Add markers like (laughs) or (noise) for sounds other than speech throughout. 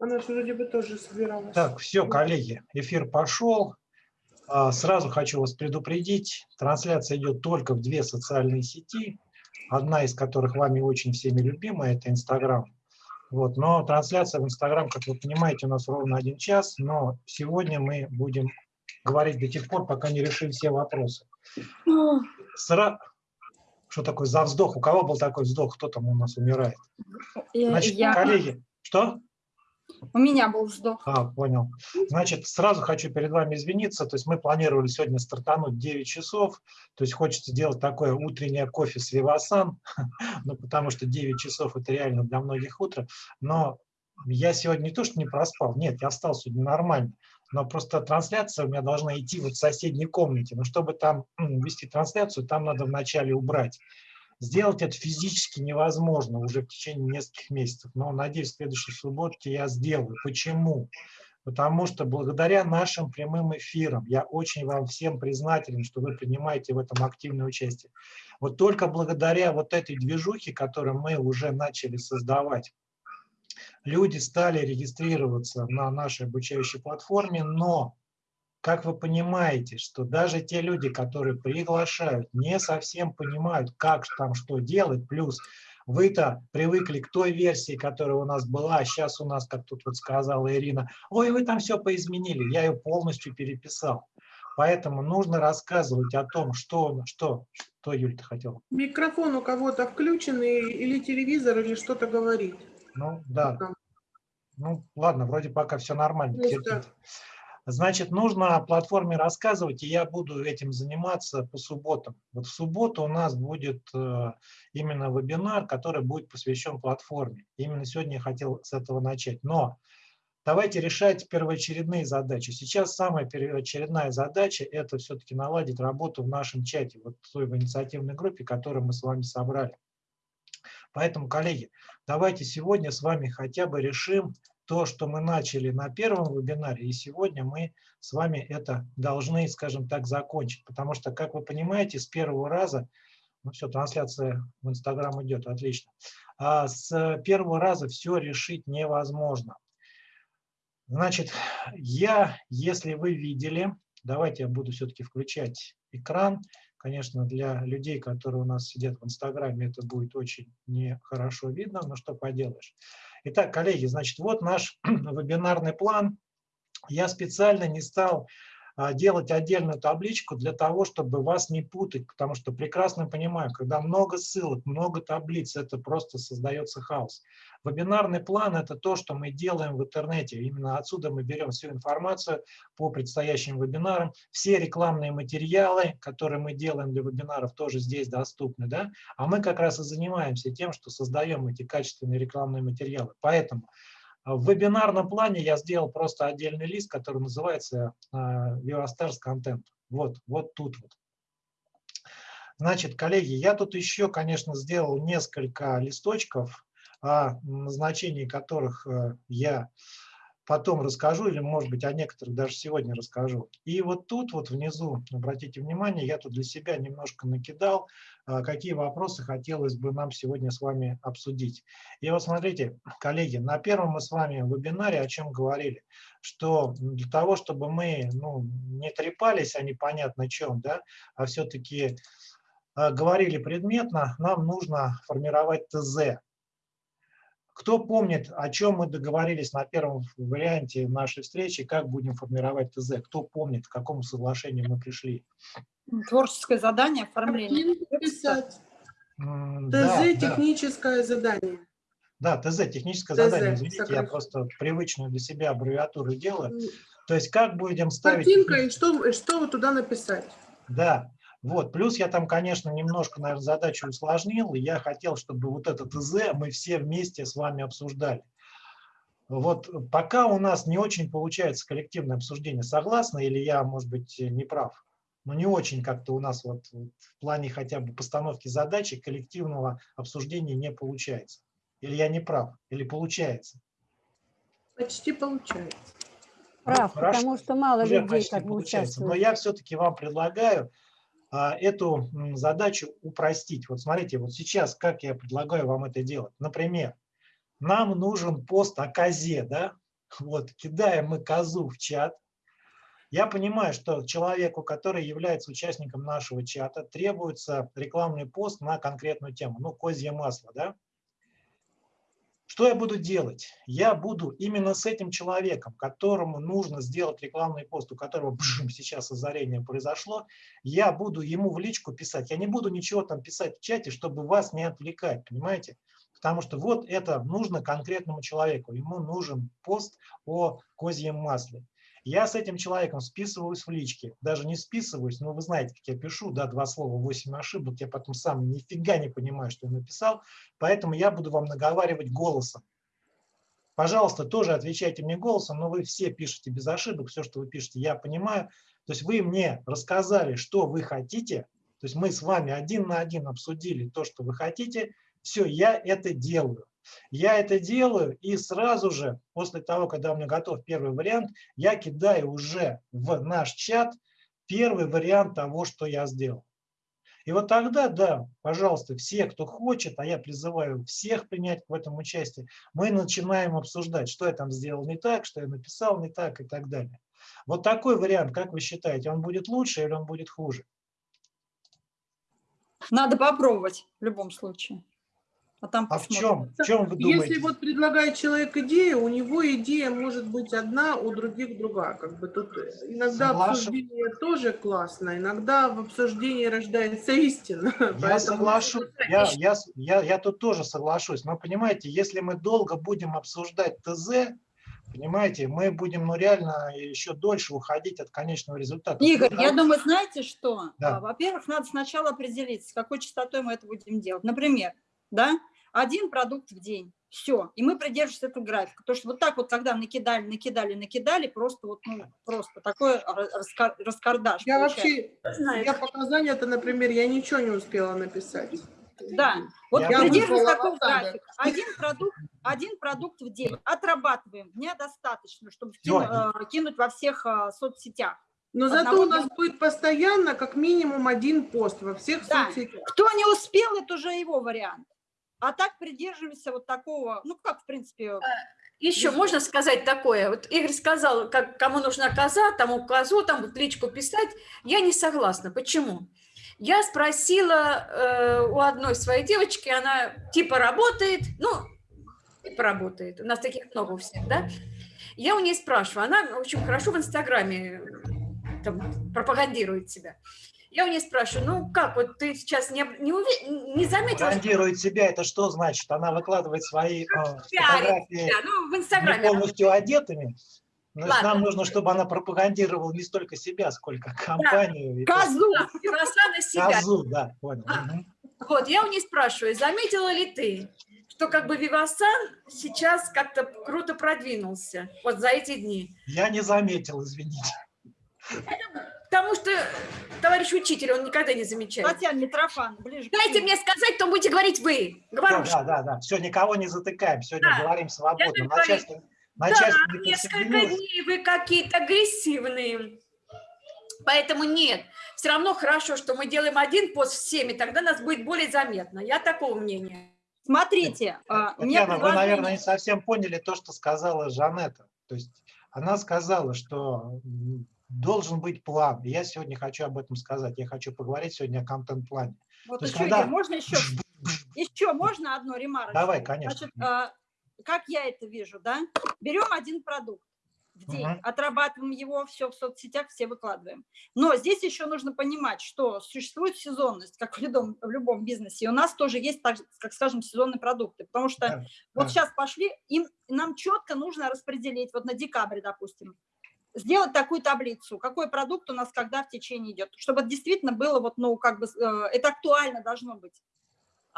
Она же вроде бы тоже собиралась. Так, все, коллеги, эфир пошел. А, сразу хочу вас предупредить, трансляция идет только в две социальные сети, одна из которых вами очень всеми любимая, это Инстаграм. Вот, но трансляция в Инстаграм, как вы понимаете, у нас ровно один час, но сегодня мы будем говорить до тех пор, пока не решим все вопросы. Сра... Что такое за вздох? У кого был такой вздох? Кто там у нас умирает? Значит, я... коллеги, что? У меня был вздох. А, понял. Значит, сразу хочу перед вами извиниться. То есть мы планировали сегодня стартануть 9 часов. То есть хочется сделать такое утреннее кофе с Вивасан, (laughs) ну, потому что 9 часов – это реально для многих утро. Но я сегодня не то, что не проспал, нет, я встал сегодня нормально, но просто трансляция у меня должна идти вот в соседней комнате. Но чтобы там вести трансляцию, там надо вначале убрать. Сделать это физически невозможно уже в течение нескольких месяцев, но, надеюсь, в следующей субботе я сделаю. Почему? Потому что благодаря нашим прямым эфирам, я очень вам всем признателен, что вы принимаете в этом активное участие. Вот только благодаря вот этой движухе, которую мы уже начали создавать, люди стали регистрироваться на нашей обучающей платформе, но как вы понимаете, что даже те люди, которые приглашают, не совсем понимают, как там что делать, плюс вы-то привыкли к той версии, которая у нас была, а сейчас у нас, как тут вот сказала Ирина, ой, вы там все поизменили, я ее полностью переписал. Поэтому нужно рассказывать о том, что, что, что Юль, ты хотела? Микрофон у кого-то включен или телевизор, или что-то говорит. Ну, да. Ну, ладно, вроде пока все нормально. Значит, нужно о платформе рассказывать, и я буду этим заниматься по субботам. Вот в субботу у нас будет э, именно вебинар, который будет посвящен платформе. Именно сегодня я хотел с этого начать. Но давайте решать первоочередные задачи. Сейчас самая первоочередная задача – это все-таки наладить работу в нашем чате, вот в той инициативной группе, которую мы с вами собрали. Поэтому, коллеги, давайте сегодня с вами хотя бы решим то, что мы начали на первом вебинаре, и сегодня мы с вами это должны, скажем так, закончить. Потому что, как вы понимаете, с первого раза, ну все, трансляция в Инстаграм идет, отлично, а с первого раза все решить невозможно. Значит, я, если вы видели, давайте я буду все-таки включать экран, Конечно, для людей, которые у нас сидят в Инстаграме, это будет очень нехорошо видно, но что поделаешь. Итак, коллеги, значит, вот наш (clears throat) вебинарный план. Я специально не стал делать отдельную табличку для того, чтобы вас не путать, потому что прекрасно понимаю, когда много ссылок, много таблиц, это просто создается хаос. Вебинарный план – это то, что мы делаем в интернете. Именно отсюда мы берем всю информацию по предстоящим вебинарам. Все рекламные материалы, которые мы делаем для вебинаров, тоже здесь доступны. Да? А мы как раз и занимаемся тем, что создаем эти качественные рекламные материалы. Поэтому в вебинарном плане я сделал просто отдельный лист, который называется Vivastars а, Content. Вот, вот тут вот. Значит, коллеги, я тут еще, конечно, сделал несколько листочков, о назначении которых э, я потом расскажу, или, может быть, о некоторых даже сегодня расскажу. И вот тут вот внизу, обратите внимание, я тут для себя немножко накидал, а, какие вопросы хотелось бы нам сегодня с вами обсудить. И вот смотрите, коллеги, на первом мы с вами вебинаре о чем говорили, что для того, чтобы мы ну, не трепались о непонятно чем, да, а все-таки а, говорили предметно, нам нужно формировать ТЗ, кто помнит, о чем мы договорились на первом варианте нашей встречи, как будем формировать ТЗ? Кто помнит, к какому соглашению мы пришли? Творческое задание, оформление. ТЗ да, техническое да. задание. Да, ТЗ техническое ТЗ, задание. Извините, сокращенно. я просто привычную для себя аббревиатуру делаю. То есть как будем ставить... Картинка и что, что туда написать. Да, вот. Плюс я там, конечно, немножко, наверное, задачу усложнил, и я хотел, чтобы вот этот ТЗ мы все вместе с вами обсуждали. Вот пока у нас не очень получается коллективное обсуждение, согласны или я, может быть, не прав? Но не очень как-то у нас вот в плане хотя бы постановки задачи коллективного обсуждения не получается. Или я не прав, или получается? Почти получается. Прав, ну, потому что мало Уже людей как бы участвуют. Но я все-таки вам предлагаю эту задачу упростить. Вот смотрите, вот сейчас как я предлагаю вам это делать. Например, нам нужен пост о козе, да? (laughs) Вот, кидаем мы козу в чат. Я понимаю, что человеку, который является участником нашего чата, требуется рекламный пост на конкретную тему, ну, козье масло, да? Что я буду делать? Я буду именно с этим человеком, которому нужно сделать рекламный пост, у которого бжим, сейчас озарение произошло, я буду ему в личку писать. Я не буду ничего там писать в чате, чтобы вас не отвлекать, понимаете? Потому что вот это нужно конкретному человеку. Ему нужен пост о козьем масле. Я с этим человеком списываюсь в личке. Даже не списываюсь, но вы знаете, как я пишу, да, два слова, восемь ошибок. Я потом сам нифига не понимаю, что я написал. Поэтому я буду вам наговаривать голосом. Пожалуйста, тоже отвечайте мне голосом, но вы все пишете без ошибок, все, что вы пишете, я понимаю. То есть вы мне рассказали, что вы хотите, то есть мы с вами один на один обсудили то, что вы хотите, все, я это делаю. Я это делаю, и сразу же, после того, когда у меня готов первый вариант, я кидаю уже в наш чат первый вариант того, что я сделал. И вот тогда, да, пожалуйста, все, кто хочет, а я призываю всех принять в этом участие, мы начинаем обсуждать, что я там сделал не так, что я написал не так и так далее. Вот такой вариант, как вы считаете, он будет лучше или он будет хуже? Надо попробовать в любом случае. А, там а в чем? В чем вы думаете? Если вот предлагает человек идею, у него идея может быть одна, у других другая. Как бы тут иногда Соглашен... обсуждение тоже классно, иногда в обсуждении рождается истина. (laughs) Я соглашусь, я, я, я, я тут тоже соглашусь. Но понимаете, если мы долго будем обсуждать ТЗ, Понимаете, мы будем ну, реально еще дольше уходить от конечного результата. Игорь, я думаю, знаете что? Да. Во-первых, надо сначала определиться, с какой частотой мы это будем делать. Например, да, один продукт в день. Все. И мы придерживаемся этого графика. Потому что вот так вот, когда накидали, накидали, накидали, просто вот, ну, просто такой раскар, раскардаш. Я вообще, я показания-то, например, я ничего не успела написать. Да, вот я придерживаюсь такого графика. Один продукт, один продукт в день. Отрабатываем. Дня достаточно, чтобы кинуть, э, кинуть во всех э, соцсетях. Но Одного зато у нас будет постоянно как минимум один пост во всех да. соцсетях. Кто не успел, это уже его вариант. А так придерживаемся вот такого, ну как, в принципе... А, Еще можно сказать такое? Вот Игорь сказал, как, кому нужна коза, тому козу, там вот личку писать. Я не согласна. Почему? Я спросила э, у одной своей девочки, она типа работает, ну, типа работает, у нас таких много у всех, да? Я у нее спрашиваю, она очень хорошо в Инстаграме там, пропагандирует себя. Я у нее спрашиваю, ну как, вот ты сейчас не, не, уви... не заметила? Брендирует что... себя, это что значит? Она выкладывает свои э, фотографии да, ну, в Инстаграме. полностью одетыми? Ладно. нам нужно, чтобы она пропагандировала не столько себя, сколько компанию. Да. Козу! Да, себя. Козу, да, понял. Вот, я у нее спрашиваю, заметила ли ты, что как бы Вивасан сейчас как-то круто продвинулся вот за эти дни? Я не заметил, извините. Это Потому что товарищ учитель, он никогда не замечает. Татьяна Митрофан, ближе. Дайте мне сказать, то будете говорить вы. Говорю, да, да, да, все, никого не затыкаем, сегодня да. говорим свободно. Начальство, начальство да, несколько дней вы какие-то агрессивные. Поэтому нет. Все равно хорошо, что мы делаем один пост всеми, тогда нас будет более заметно. Я такого мнения. Смотрите, а, Татьяна, вы, наверное, не совсем поняли то, что сказала Жанетта. То есть она сказала, что должен быть план. Я сегодня хочу об этом сказать. Я хочу поговорить сегодня о контент-плане. Вот еще, когда... можно еще, еще можно одно ремарочку? Давай, конечно. Значит, а, как я это вижу, да? Берем один продукт в день, угу. отрабатываем его, все в соцсетях, все выкладываем. Но здесь еще нужно понимать, что существует сезонность, как в любом, в любом бизнесе. И у нас тоже есть, так, как скажем, сезонные продукты. Потому что да, вот да. сейчас пошли, им, нам четко нужно распределить, вот на декабре, допустим, сделать такую таблицу, какой продукт у нас когда в течение идет, чтобы действительно было, вот, ну, как бы, э, это актуально должно быть.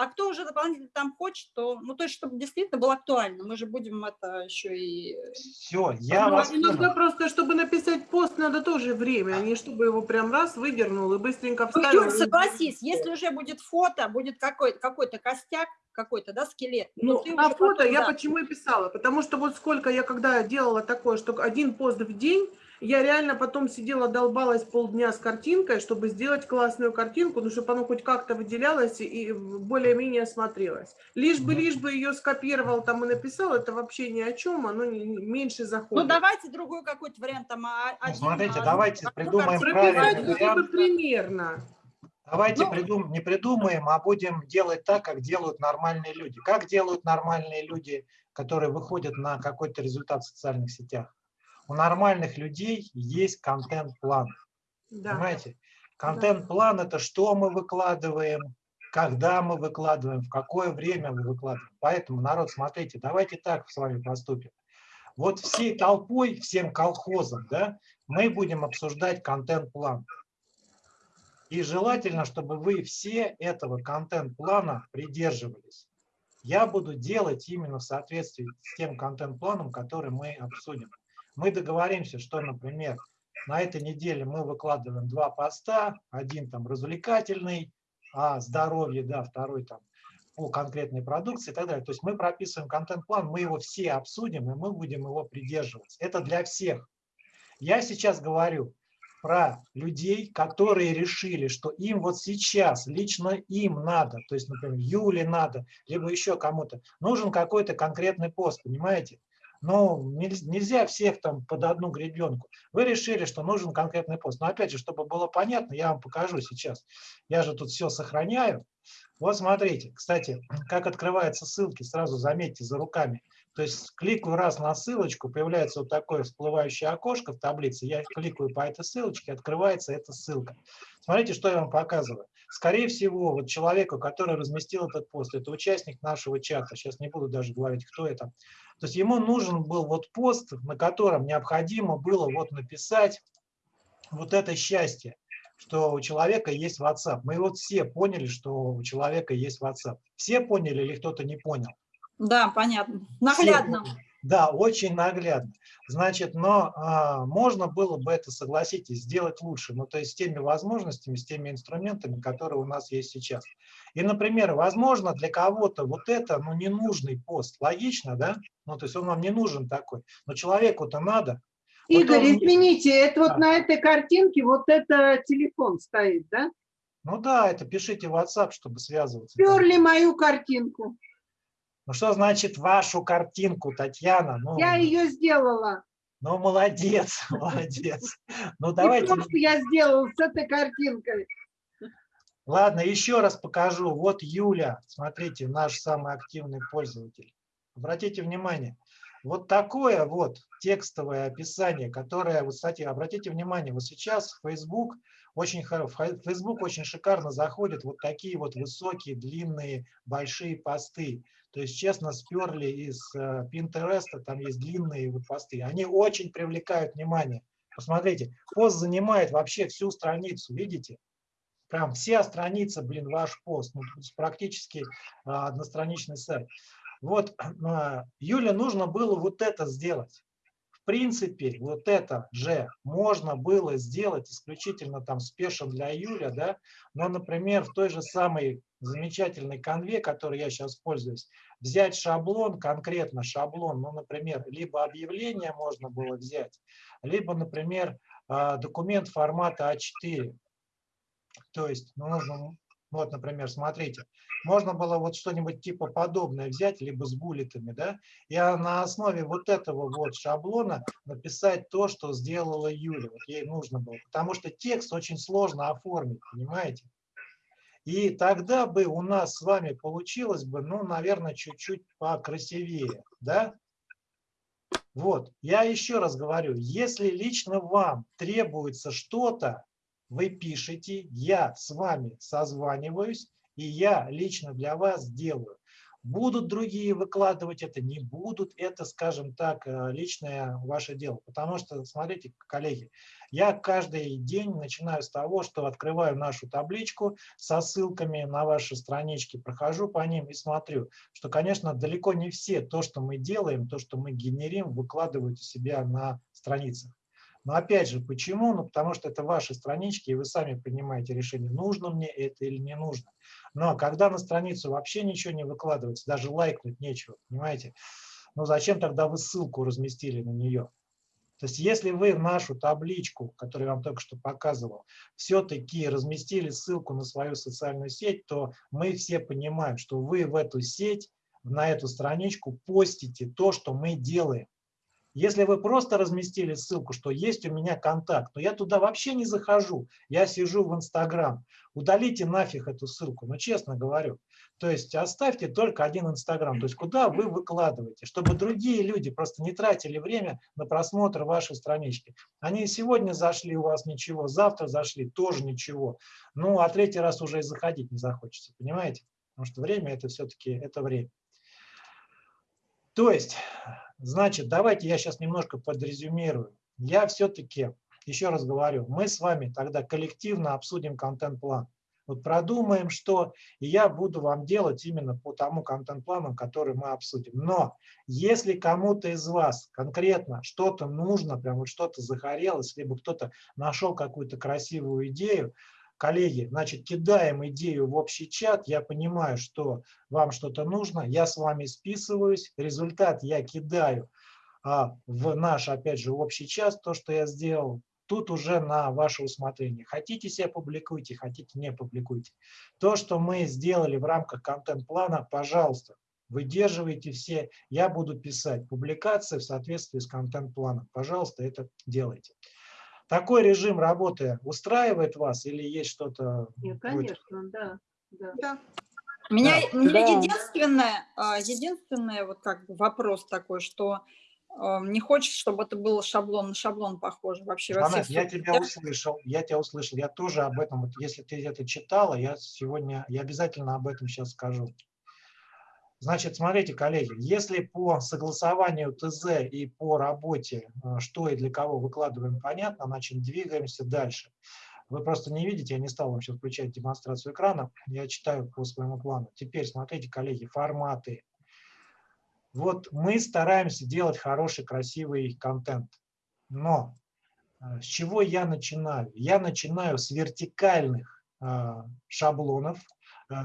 А кто уже дополнительно там хочет, то, ну, то есть, чтобы действительно было актуально, мы же будем это еще и... Все, я ну, вас Иногда просто, чтобы написать пост, надо тоже время, а не чтобы его прям раз выдернул и быстренько вставил. Ну, Юр, согласись, если уже будет фото, будет какой-то какой, костяк, какой-то, да, скелет. Ну, на фото потом, я да. почему и писала, потому что вот сколько я когда делала такое, что один пост в день, Я реально потом сидела, долбалась полдня с картинкой, чтобы сделать классную картинку, ну, чтобы оно хоть как-то выделялось и более-менее смотрелось. Лишь бы, лишь бы ее скопировал там и написал, это вообще ни о чем, оно не, не, меньше заходит. Ну, давайте другой какой-то вариант. Там, а- Ну, один, смотрите, а, давайте одну придумаем правильный вариант. примерно. Давайте Ну- придум- не придумаем, а будем делать так, как делают нормальные люди. Как делают нормальные люди, которые выходят на какой-то результат в социальных сетях? У нормальных людей есть контент-план. Да. Понимаете? Контент-план – это что мы выкладываем, когда мы выкладываем, в какое время мы выкладываем. Поэтому, народ, смотрите, давайте так с вами поступим. Вот всей толпой, всем колхозом, да, мы будем обсуждать контент-план. И желательно, чтобы вы все этого контент-плана придерживались. Я буду делать именно в соответствии с тем контент-планом, который мы обсудим. Мы договоримся, что, например, на этой неделе мы выкладываем два поста, один там развлекательный, о здоровье, да, второй там по конкретной продукции и так далее. То есть мы прописываем контент-план, мы его все обсудим, и мы будем его придерживаться. Это для всех. Я сейчас говорю про людей, которые решили, что им вот сейчас, лично им надо, то есть, например, Юле надо, либо еще кому-то, нужен какой-то конкретный пост, понимаете? Нельз- нельзя всех там под одну гребенку. Вы решили, что нужен конкретный пост. Но опять же, чтобы было понятно, я вам покажу сейчас. Я же тут все сохраняю. Вот смотрите, кстати, (clears throat) как открываются ссылки, сразу заметьте за руками. То есть кликаю раз на ссылочку, появляется вот такое всплывающее окошко в таблице, я кликаю по этой ссылочке, открывается эта ссылка. Смотрите, что я вам показываю. Скорее всего, вот человеку, который разместил этот пост, это участник нашего чата, сейчас не буду даже говорить, кто это. То есть ему нужен был вот пост, на котором необходимо было вот написать вот это счастье, что у человека есть WhatsApp. Мы вот все поняли, что у человека есть WhatsApp. Все поняли или кто-то не понял? Да, понятно. Все Наглядно. поняли. Да, очень наглядно. Значит, но а, можно было бы это, согласитесь, сделать лучше. Ну, то есть с теми возможностями, с теми инструментами, которые у нас есть сейчас. И, например, возможно, для кого-то вот это, ну, ненужный пост. Логично, да? Ну, то есть он вам не нужен такой. Но человеку-то надо. Вот Игорь, он- извините, это Да. вот на этой картинке вот это телефон стоит, да? Ну да, это пишите в WhatsApp, чтобы связываться. Перли мою картинку. Ну что значит вашу картинку, Татьяна? Ну, Я ее сделала. ну молодец, (laughs) молодец. Ну давайте, просто я сделала с этой картинкой. ладно, еще раз покажу. Вот Юля, смотрите, наш самый активный пользователь. Обратите внимание, вот такое вот текстовое описание, которое, вот, кстати, обратите внимание, вот сейчас Facebook очень, хоро- в Хай- Facebook очень шикарно заходят вот такие вот высокие, длинные, большие посты. То есть, честно, сперли из э, Pinterest, там есть длинные вот посты. Они очень привлекают внимание. Посмотрите, пост занимает вообще всю страницу, видите? Прям вся страница, блин, ваш пост. Ну, практически а, одностраничный сайт. Вот, а, Юле нужно было вот это сделать. В принципе, вот это же можно было сделать исключительно там спешно для Юля, да, но, например, в той же самой замечательной конве, которой я сейчас пользуюсь, взять шаблон, конкретно шаблон, ну, например, либо объявление можно было взять, либо, например, а, документ формата А4. То есть, ну, нужно, вот, например, смотрите, можно было вот что-нибудь типа подобное взять, либо с буллетами, да, и а на основе вот этого вот шаблона написать то, что сделала Юля, вот ей нужно было, потому что текст очень сложно оформить, понимаете? И тогда бы у нас с вами получилось бы, ну, наверное, чуть-чуть покрасивее, да? Вот, я еще раз говорю, если лично вам требуется что-то, вы пишете, я с вами созваниваюсь, и я лично для вас делаю. Будут другие выкладывать это, не будут, это, скажем так, э, личное ваше дело. Потому что, смотрите, коллеги, я каждый день начинаю с того, что открываю нашу табличку со ссылками на ваши странички, прохожу по ним и смотрю, что, конечно, далеко не все то, что мы делаем, то, что мы генерим, выкладывают у себя на страницах. Но опять же, почему? Ну, потому что это ваши странички, и вы сами принимаете решение, нужно мне это или не нужно. Но когда на страницу вообще ничего не выкладывается, даже лайкнуть нечего, понимаете? Ну, зачем тогда вы ссылку разместили на нее? То есть если вы нашу табличку, которую я вам только что показывал, все-таки разместили ссылку на свою социальную сеть, то мы все понимаем, что вы в эту сеть, на эту страничку постите то, что мы делаем. Если вы просто разместили ссылку, что есть у меня контакт, но я туда вообще не захожу, я сижу в Инстаграм, удалите нафиг эту ссылку, ну честно говорю. То есть оставьте только один Инстаграм, то есть куда вы выкладываете, чтобы другие люди просто не тратили время на просмотр вашей странички. Они сегодня зашли, у вас ничего, завтра зашли, тоже ничего. Ну, а третий раз уже и заходить не захочется, понимаете? Потому что время это все-таки это время. То есть Значит, давайте я сейчас немножко подрезюмирую. Я все-таки, еще раз говорю, мы с вами тогда коллективно обсудим контент-план. Вот продумаем, что, я буду вам делать именно по тому контент-плану, который мы обсудим. Но если кому-то из вас конкретно что-то нужно, прям вот что-то загорелось, либо кто-то нашел какую-то красивую идею, коллеги, значит, кидаем идею в общий чат, я понимаю, что вам что-то нужно, я с вами списываюсь, результат я кидаю а, в наш, опять же, общий чат, то, что я сделал, тут уже на ваше усмотрение. Хотите себя публикуйте, хотите не публикуйте. То, что мы сделали в рамках контент-плана, пожалуйста, выдерживайте все. Я буду писать публикации в соответствии с контент-планом. Пожалуйста, это делайте. Такой режим работы устраивает вас или есть что-то? Нет, конечно, да. да. да. Меня, да. меня да. единственное, а, единственное вот как бы вопрос такой, что а, не хочется, чтобы это было шаблон на шаблон похоже вообще. Жанет, я тебя услышал, я тебя услышал, я тоже об этом, вот если ты это читала, я сегодня, я обязательно об этом сейчас скажу. Значит, смотрите, коллеги, если по согласованию ТЗ и по работе, э, что и для кого выкладываем, понятно, значит, двигаемся дальше. Вы просто не видите, я не стал вам сейчас включать демонстрацию экрана, я читаю по своему плану. Теперь смотрите, коллеги, форматы. Вот мы стараемся делать хороший, красивый контент, но э, с чего я начинаю? Я начинаю с вертикальных э, шаблонов,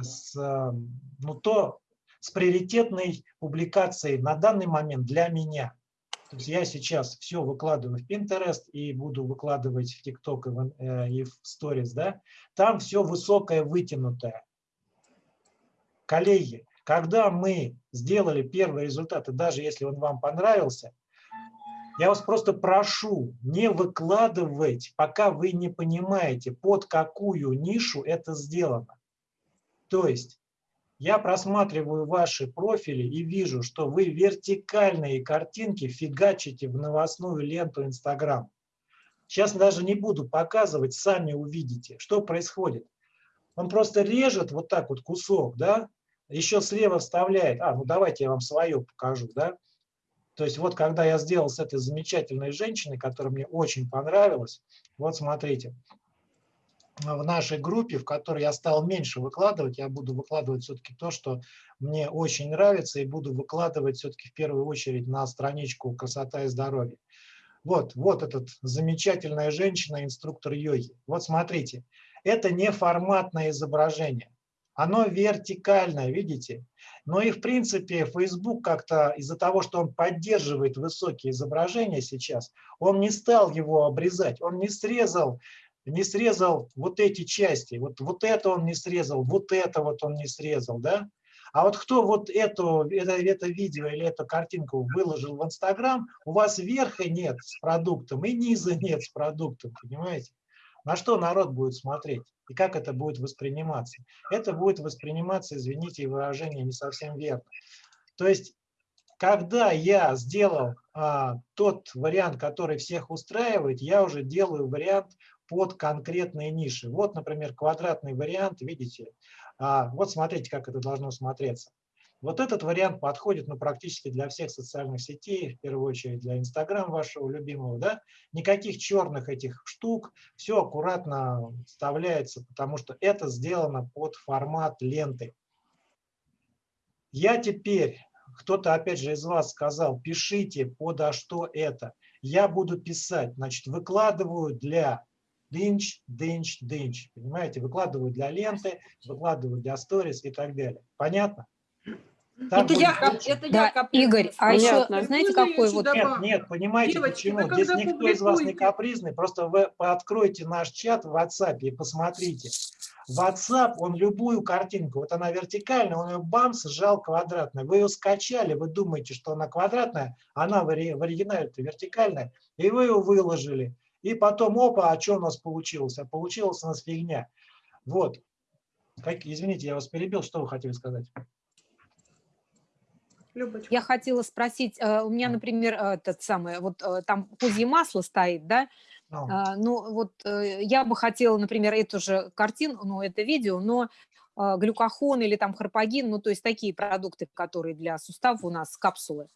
с, ну, то, с приоритетной публикацией на данный момент для меня. То есть я сейчас все выкладываю в Pinterest и буду выкладывать в TikTok и в, э, и в Stories. Да? Там все высокое, вытянутое. Коллеги, когда мы сделали первые результаты, даже если он вам понравился, я вас просто прошу не выкладывать, пока вы не понимаете, под какую нишу это сделано. То есть я просматриваю ваши профили и вижу, что вы вертикальные картинки фигачите в новостную ленту Инстаграм. Сейчас даже не буду показывать, сами увидите, что происходит. Он просто режет вот так вот кусок, да, еще слева вставляет, а, ну давайте я вам свое покажу, да. То есть вот когда я сделал с этой замечательной женщиной, которая мне очень понравилась, вот смотрите, в нашей группе, в которой я стал меньше выкладывать, я буду выкладывать все-таки то, что мне очень нравится, и буду выкладывать все-таки в первую очередь на страничку «Красота и здоровье». Вот, вот этот замечательная женщина, инструктор йоги. Вот смотрите, это не форматное изображение, оно вертикальное, видите? Но и в принципе Facebook как-то из-за того, что он поддерживает высокие изображения сейчас, он не стал его обрезать, он не срезал не срезал вот эти части, вот, вот это он не срезал, вот это вот он не срезал, да? А вот кто вот эту, это, это видео или эту картинку выложил в Инстаграм, у вас верха нет с продуктом и низа нет с продуктом, понимаете? На что народ будет смотреть и как это будет восприниматься? Это будет восприниматься, извините, выражение не совсем верно. То есть, когда я сделал а, тот вариант, который всех устраивает, я уже делаю вариант под конкретные ниши. Вот, например, квадратный вариант, видите, а, вот смотрите, как это должно смотреться. Вот этот вариант подходит ну, практически для всех социальных сетей, в первую очередь для Инстаграм вашего любимого. Да? Никаких черных этих штук, все аккуратно вставляется, потому что это сделано под формат ленты. Я теперь, кто-то опять же из вас сказал, пишите подо что это. Я буду писать, значит, выкладываю для дынч, дынч, дынч. Понимаете, выкладываю для ленты, выкладываю для сторис и так далее. Понятно? Так Это я, лучше. это я Да, капризная Игорь, а еще, знаете, Можно я какой вот... Нет, нет, понимаете Девочки, почему? Здесь никто из вас не публикуете- капризный, просто вы откройте наш чат в WhatsApp и посмотрите. WhatsApp, он любую картинку, вот она вертикальная, он ее бамс сжал квадратной. Вы ее скачали, вы думаете, что она квадратная, она в ори- в оригинале вертикальная, и вы ее выложили. И потом, опа, а что у нас получилось? А получилось у нас фигня. Вот. Как, извините, я вас перебил, что вы хотели сказать? Любочка. Я хотела спросить, э, у меня, например, э, этот самый, вот э, там козье масло стоит, да, Ну, Ну, вот я бы хотела, например, эту же картину, ну, это видео, но глюкохон или там харпагин, ну, то есть такие продукты, которые для суставов у нас капсулы.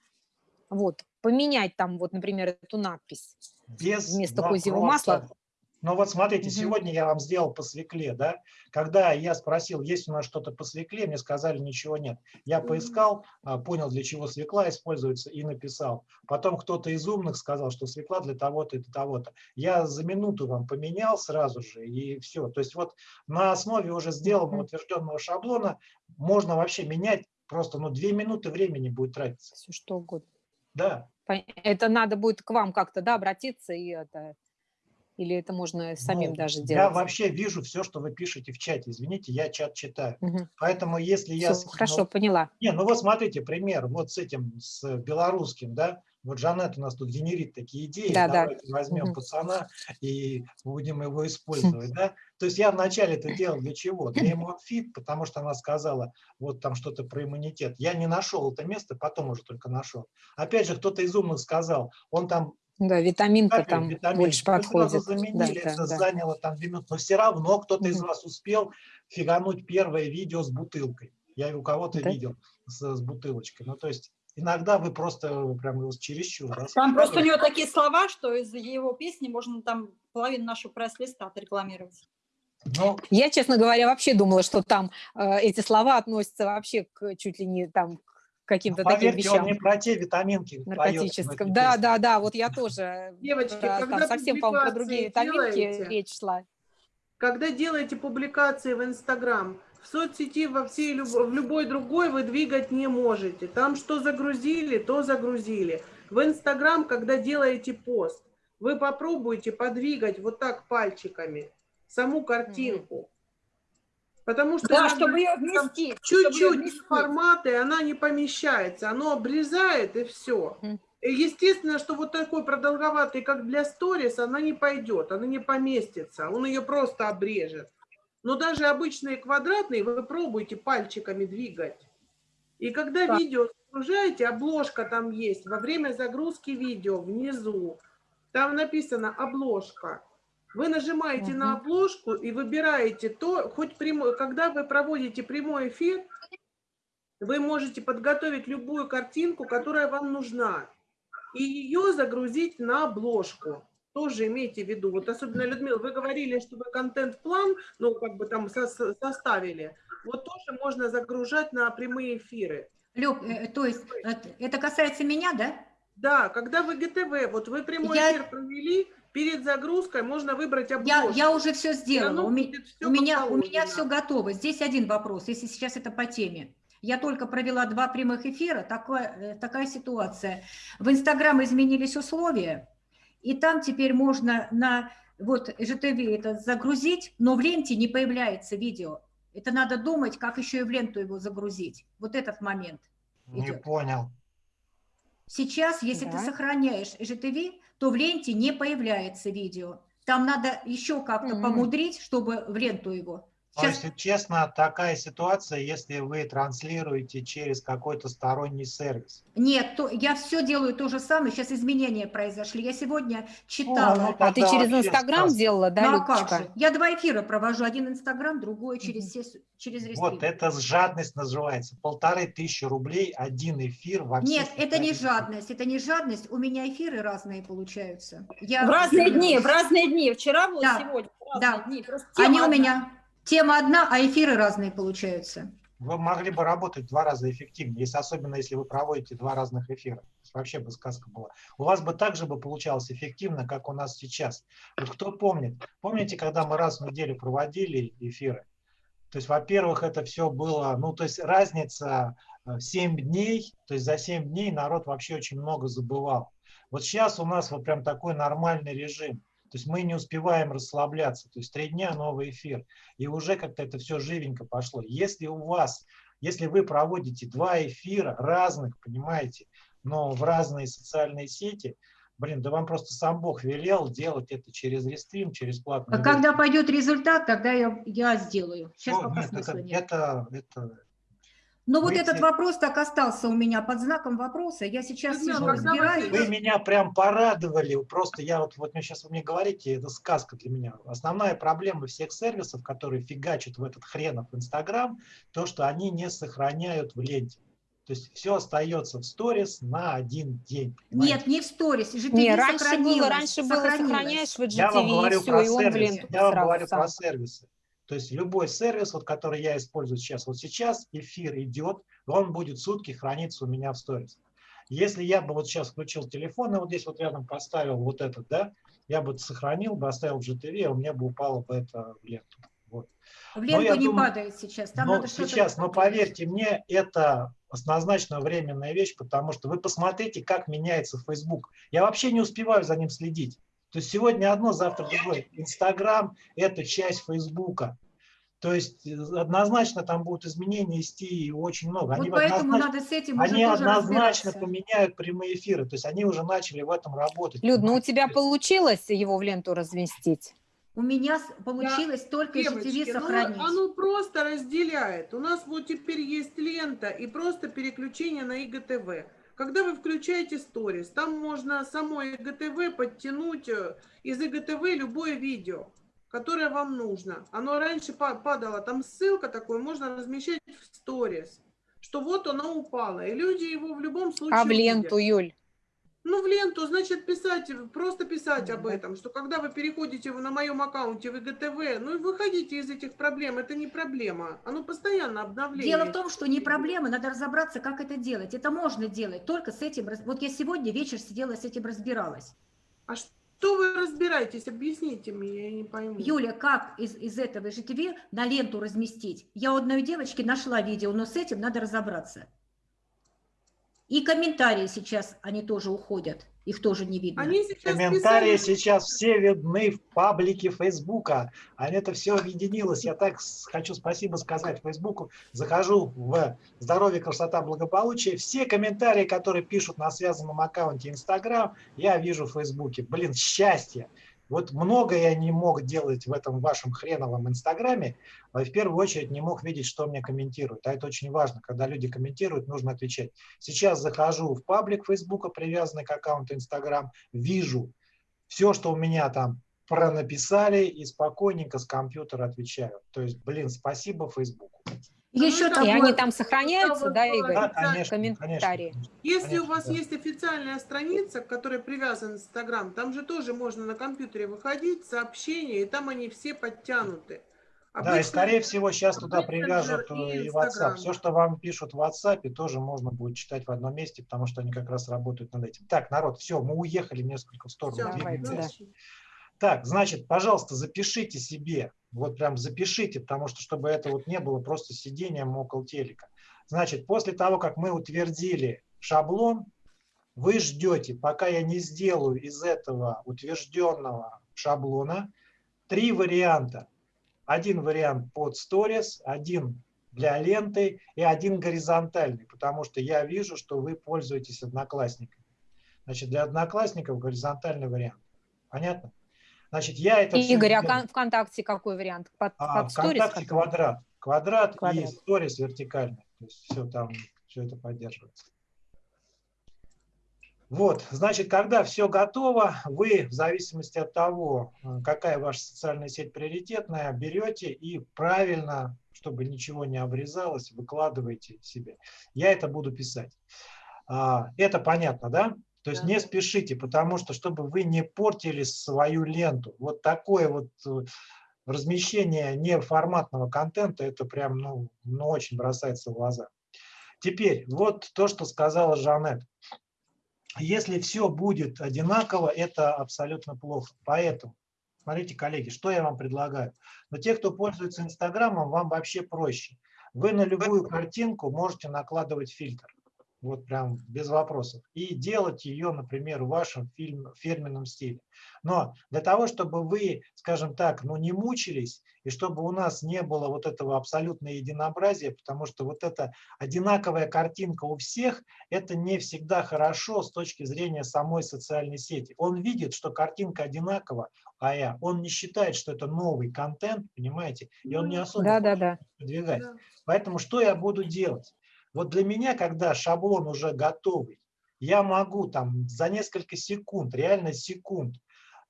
Вот, поменять там, вот, например, эту надпись. без вместо козьего вопросов. масла. Ну вот смотрите, Мгм. сегодня я вам сделал по свекле, да? Когда я спросил, есть у нас что-то по свекле, мне сказали, ничего нет. Я поискал, а, понял, для чего свекла используется и написал. Потом кто-то из умных сказал, что свекла для того-то и для того-то. Я за минуту вам поменял сразу же и все. То есть вот на основе уже сделанного утвержденного шаблона можно вообще менять просто, ну, две минуты времени будет тратиться. Все что угодно. Да. Это надо будет к вам как-то, да, обратиться и это... Или это можно самим Ну, даже Я делать? вообще вижу все, что вы пишете в чате. Извините, я чат читаю. Мгм. Поэтому если я... Всё, скинул- хорошо, поняла. Не, ну вот смотрите, пример, вот с этим, с белорусским, да, вот Жанет у нас тут генерит такие идеи, Да, да. давайте возьмем Мгм. пацана и будем его (laughs) использовать, да. То есть я вначале это делал для чего? Для иммунфит, потому что она сказала вот там что-то про иммунитет. Я не нашел это место, потом уже только нашел. Опять же, кто-то из умных сказал, он там Да, витаминка капель, там витамин. больше Мы подходит. Да, заменили, да, это да. заняло там две минуты. Но все равно кто-то из вас успел фигануть первое видео с бутылкой. Я у кого-то Да. видел с, с бутылочкой. Ну, то есть иногда вы просто прям его чересчур. да, Там просто у него такие слова, что из его песни можно там половину нашего пресс-листа отрекламировать. Ну, Я, честно говоря, вообще думала, что там э, эти слова относятся вообще к чуть ли не там к каким-то таким поверьте, он вещам не про те витаминки наркотическим. Да, да, да, вот я тоже. (laughs) Девочки, про- когда там совсем, по-моему, про другие витаминки делаете, речь шла. Когда делаете публикации в Инстаграм, в соцсети, во всей, в любой другой вы двигать не можете. Там что загрузили, то загрузили. В Инстаграм, когда делаете пост, вы попробуйте подвигать вот так пальчиками саму картинку. Потому что Да, чтобы ее вместить. чуть-чуть форматы, она не помещается, оно обрезает и все. Мгм. Естественно, что вот такой продолговатый, как для сторис, она не пойдет, она не поместится, он ее просто обрежет. Но даже обычные квадратные вы пробуйте пальчиками двигать. И когда Так. видео загружаете, обложка там есть, во время загрузки видео внизу, там написано обложка. Вы нажимаете на Мгм. обложку и выбираете то, хоть прямой, когда вы проводите прямой эфир, вы можете подготовить любую картинку, которая вам нужна, и ее загрузить на обложку. Тоже имейте в виду. Вот особенно, Людмила, вы говорили, что вы контент-план, ну, как бы там со- со- составили. Вот тоже можно загружать на прямые эфиры. Люб, э, то есть это- это касается меня, да? Да, когда вы ГТВ, вот вы прямой Я- эфир провели, перед загрузкой можно выбрать Я, обложку. я уже все сделала. У, у меня, у меня все готово. Здесь один вопрос, если сейчас это по теме. Я только провела два прямых эфира, такое, э, такая ситуация. В Инстаграм изменились условия, и там теперь можно на вот ЖТВ это загрузить, но в ленте не появляется видео. Это надо думать, как еще и в ленту его загрузить. Вот этот момент. Не идет. понял. Сейчас, если ты Да. сохраняешь ЖТВ, то в ленте не появляется видео. Там надо еще как-то Мгм. помудрить, чтобы в ленту его. Но, Сейчас если честно, такая ситуация, если вы транслируете через какой-то сторонний сервис. нет, то, я все делаю то же самое. Сейчас изменения произошли. Я сегодня читала. ну, А ты через Инстаграм сказка. делала, да, Ну, а как же? Я два эфира провожу. Один Инстаграм, другой через, все, через рестрим. Вот это жадность называется. Полторы тысячи рублей, один эфир во Нет, это не жадность, это не жадность. У меня эфиры разные получаются. Я В разные дни, в разные дни. Вчера было, Да, сегодня. В да. дни. Просто Они у меня тема одна, а эфиры разные получаются. Вы могли бы работать два раза эффективнее, если, особенно если вы проводите два разных эфира. Вообще бы сказка была. У вас бы так же бы получалось эффективно, как у нас сейчас. Вот кто помнит? Помните, когда мы раз в неделю проводили эфиры? То есть, во-первых, это все было, ну, то есть разница 7 э, дней, то есть за 7 дней народ вообще очень много забывал. Вот сейчас у нас вот прям такой нормальный режим. То есть мы не успеваем расслабляться. То есть три дня новый эфир. И уже как-то это все живенько пошло. Если у вас, если вы проводите два эфира разных, понимаете, но в разные социальные сети, блин, да вам просто сам Бог велел делать это через рестрим, через платный. А когда пойдет результат, тогда я, я сделаю. Сейчас О, пока нет, это, нет. Это, это, но ну, вот этот вопрос так остался у меня под знаком вопроса. Я сейчас ну, сижу, разбираюсь. Вы меня прям порадовали. Просто я вот, вот сейчас вы мне говорите, это сказка для меня. Основная проблема всех сервисов, которые фигачат в этот хренов Инстаграм, то, что они не сохраняют в ленте. То есть все остается в сторис на один день. Понимаете? Нет, не в сторис. Не, раньше было, раньше было сохраняешь в GTV, я вам говорю и все, про и он сервисы. Я вам говорю сам. про сервисы. То есть любой сервис, вот, который я использую сейчас, вот сейчас эфир идет, он будет сутки храниться у меня в сторис. Если я бы вот сейчас включил телефон и вот здесь вот рядом поставил вот этот, да, я бы сохранил бы, оставил в GTV, у меня бы упало бы это в ленту. Вот. В ленту не думаю, падает сейчас. Там но надо сейчас, но поверьте мне, это однозначно временная вещь, потому что вы посмотрите, как меняется Facebook. Я вообще не успеваю за ним следить. То есть сегодня одно, завтра другое. Инстаграм – это часть Фейсбука. То есть э, однозначно там будут изменения идти очень много. Они вот поэтому надо с этим Они однозначно поменяют прямые эфиры. То есть они уже начали в этом работать. Люд, ну у тебя получилось его в ленту разместить? У меня получилось да, только ну, сохранить. Ну, оно просто разделяет. У нас вот теперь есть лента и просто переключение на ИГТВ. Когда вы включаете сторис, там можно само ИГТВ подтянуть э, из ИГТВ любое видео, которое вам нужно. Оно раньше падало, там ссылка такой, можно размещать в сторис, что вот оно упало. И люди его в любом случае А в ленту, увидят. Юль? Ну, в ленту, значит, писать, просто писать об этом, что когда вы переходите на моем аккаунте в ИГТВ, ну, выходите из этих проблем, это не проблема, оно постоянно обновление. Дело в том, что не проблема, надо разобраться, как это делать. Это можно делать, только с этим, вот я сегодня вечер сидела, с этим разбиралась. А что вы разбираетесь? Объясните мне, я не пойму. Юля, как из, из этого ЖТВ на ленту разместить? Я у одной девочки нашла видео, но с этим надо разобраться. И комментарии сейчас, они тоже уходят, их тоже не видно. Они сейчас комментарии писали... сейчас все видны в паблике Фейсбука. А это все объединилось. Я так хочу спасибо сказать Фейсбуку. Захожу в «Здоровье, красота, благополучие». Все комментарии, которые пишут на связанном аккаунте Инстаграм, я вижу в Фейсбуке. Блин, счастье! Вот много я не мог делать в этом вашем хреновом Инстаграме, а в первую очередь не мог видеть, что мне комментируют. А это очень важно. Когда люди комментируют, нужно отвечать. Сейчас захожу в паблик Фейсбука, привязанный к аккаунту Инстаграм, вижу все, что у меня там пронаписали, и спокойненько с компьютера отвечаю. То есть, блин, спасибо Фейсбуку. Еще ну, и они там сохраняются, да, Игорь? Да, конечно, комментарии. Конечно, Если конечно, у вас да. есть официальная страница, к которой привязан Инстаграм, там же тоже можно на компьютере выходить, сообщения, и там они все подтянуты. Обычно, да, и скорее всего сейчас туда привяжут и, и WhatsApp. Все, что вам пишут в WhatsApp, тоже можно будет читать в одном месте, потому что они как раз работают над этим. Так, народ, все, мы уехали несколько в сторону. Все, давай, да. Так, значит, пожалуйста, запишите себе, вот прям запишите, потому что, чтобы это вот не было просто сидением около телека. Значит, после того, как мы утвердили шаблон, вы ждете, пока я не сделаю из этого утвержденного шаблона три варианта. Один вариант под сторис, один для ленты и один горизонтальный, потому что я вижу, что вы пользуетесь одноклассниками. Значит, для одноклассников горизонтальный вариант. Понятно? Значит, я это Игорь, а ВКонтакте какой вариант? Под, а, под ВКонтакте квадрат. Квадрат, квадрат. и сторис вертикальный. То есть все там, все это поддерживается. Вот, значит, когда все готово, вы в зависимости от того, какая ваша социальная сеть приоритетная, берете и правильно, чтобы ничего не обрезалось, выкладываете себе. Я это буду писать. А, это понятно, да? То есть не спешите, потому что, чтобы вы не портили свою ленту. Вот такое вот э, размещение неформатного контента, это прям, ну, ну, очень бросается в глаза. Теперь, вот то, что сказала Жанет. Если все будет одинаково, это абсолютно плохо. Поэтому Смотрите, коллеги, что я вам предлагаю. Но те, кто пользуется Инстаграмом, вам вообще проще. Вы на любую картинку можете накладывать фильтр вот прям без вопросов, и делать ее, например, в вашем фильм, фирменном стиле. Но для того, чтобы вы, скажем так, ну не мучились, и чтобы у нас не было вот этого абсолютного единообразия, потому что вот эта одинаковая картинка у всех, это не всегда хорошо с точки зрения самой социальной сети. Он видит, что картинка одинакова, а я, он не считает, что это новый контент, понимаете, и он не Ну, особо Да, да, да. продвигать. Да. Поэтому что я буду делать? Вот для меня, когда шаблон уже готовый, я могу там за несколько секунд, реально секунд,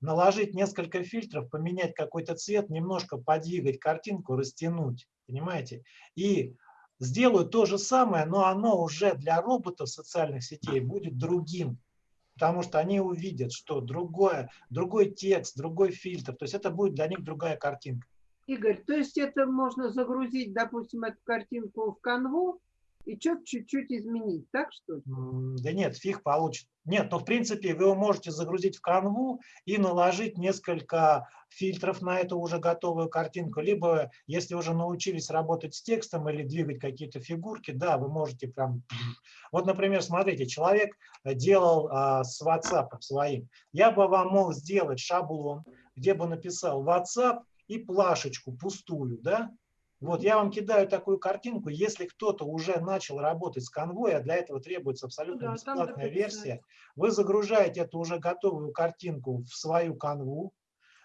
наложить несколько фильтров, поменять какой-то цвет, немножко подвигать картинку, растянуть, понимаете? И сделаю то же самое, но оно уже для роботов социальных сетей будет другим, потому что они увидят, что другое, другой текст, другой фильтр, то есть это будет для них другая картинка. Игорь, то есть это можно загрузить, допустим, эту картинку в канву и что-то чуть-чуть изменить, так что ли? Да нет, фиг получит. Нет, но в принципе вы его можете загрузить в канву и наложить несколько фильтров на эту уже готовую картинку. Либо, если уже научились работать с текстом или двигать какие-то фигурки, да, вы можете прям... (clears throat) Вот, например, смотрите, человек делал а, с WhatsApp своим. Я бы вам мог сделать шаблон, где бы написал WhatsApp и плашечку пустую, да, вот я вам кидаю такую картинку, если кто-то уже начал работать с конвой, а для этого требуется абсолютно Да, бесплатная версия, вы загружаете эту уже готовую картинку в свою канву,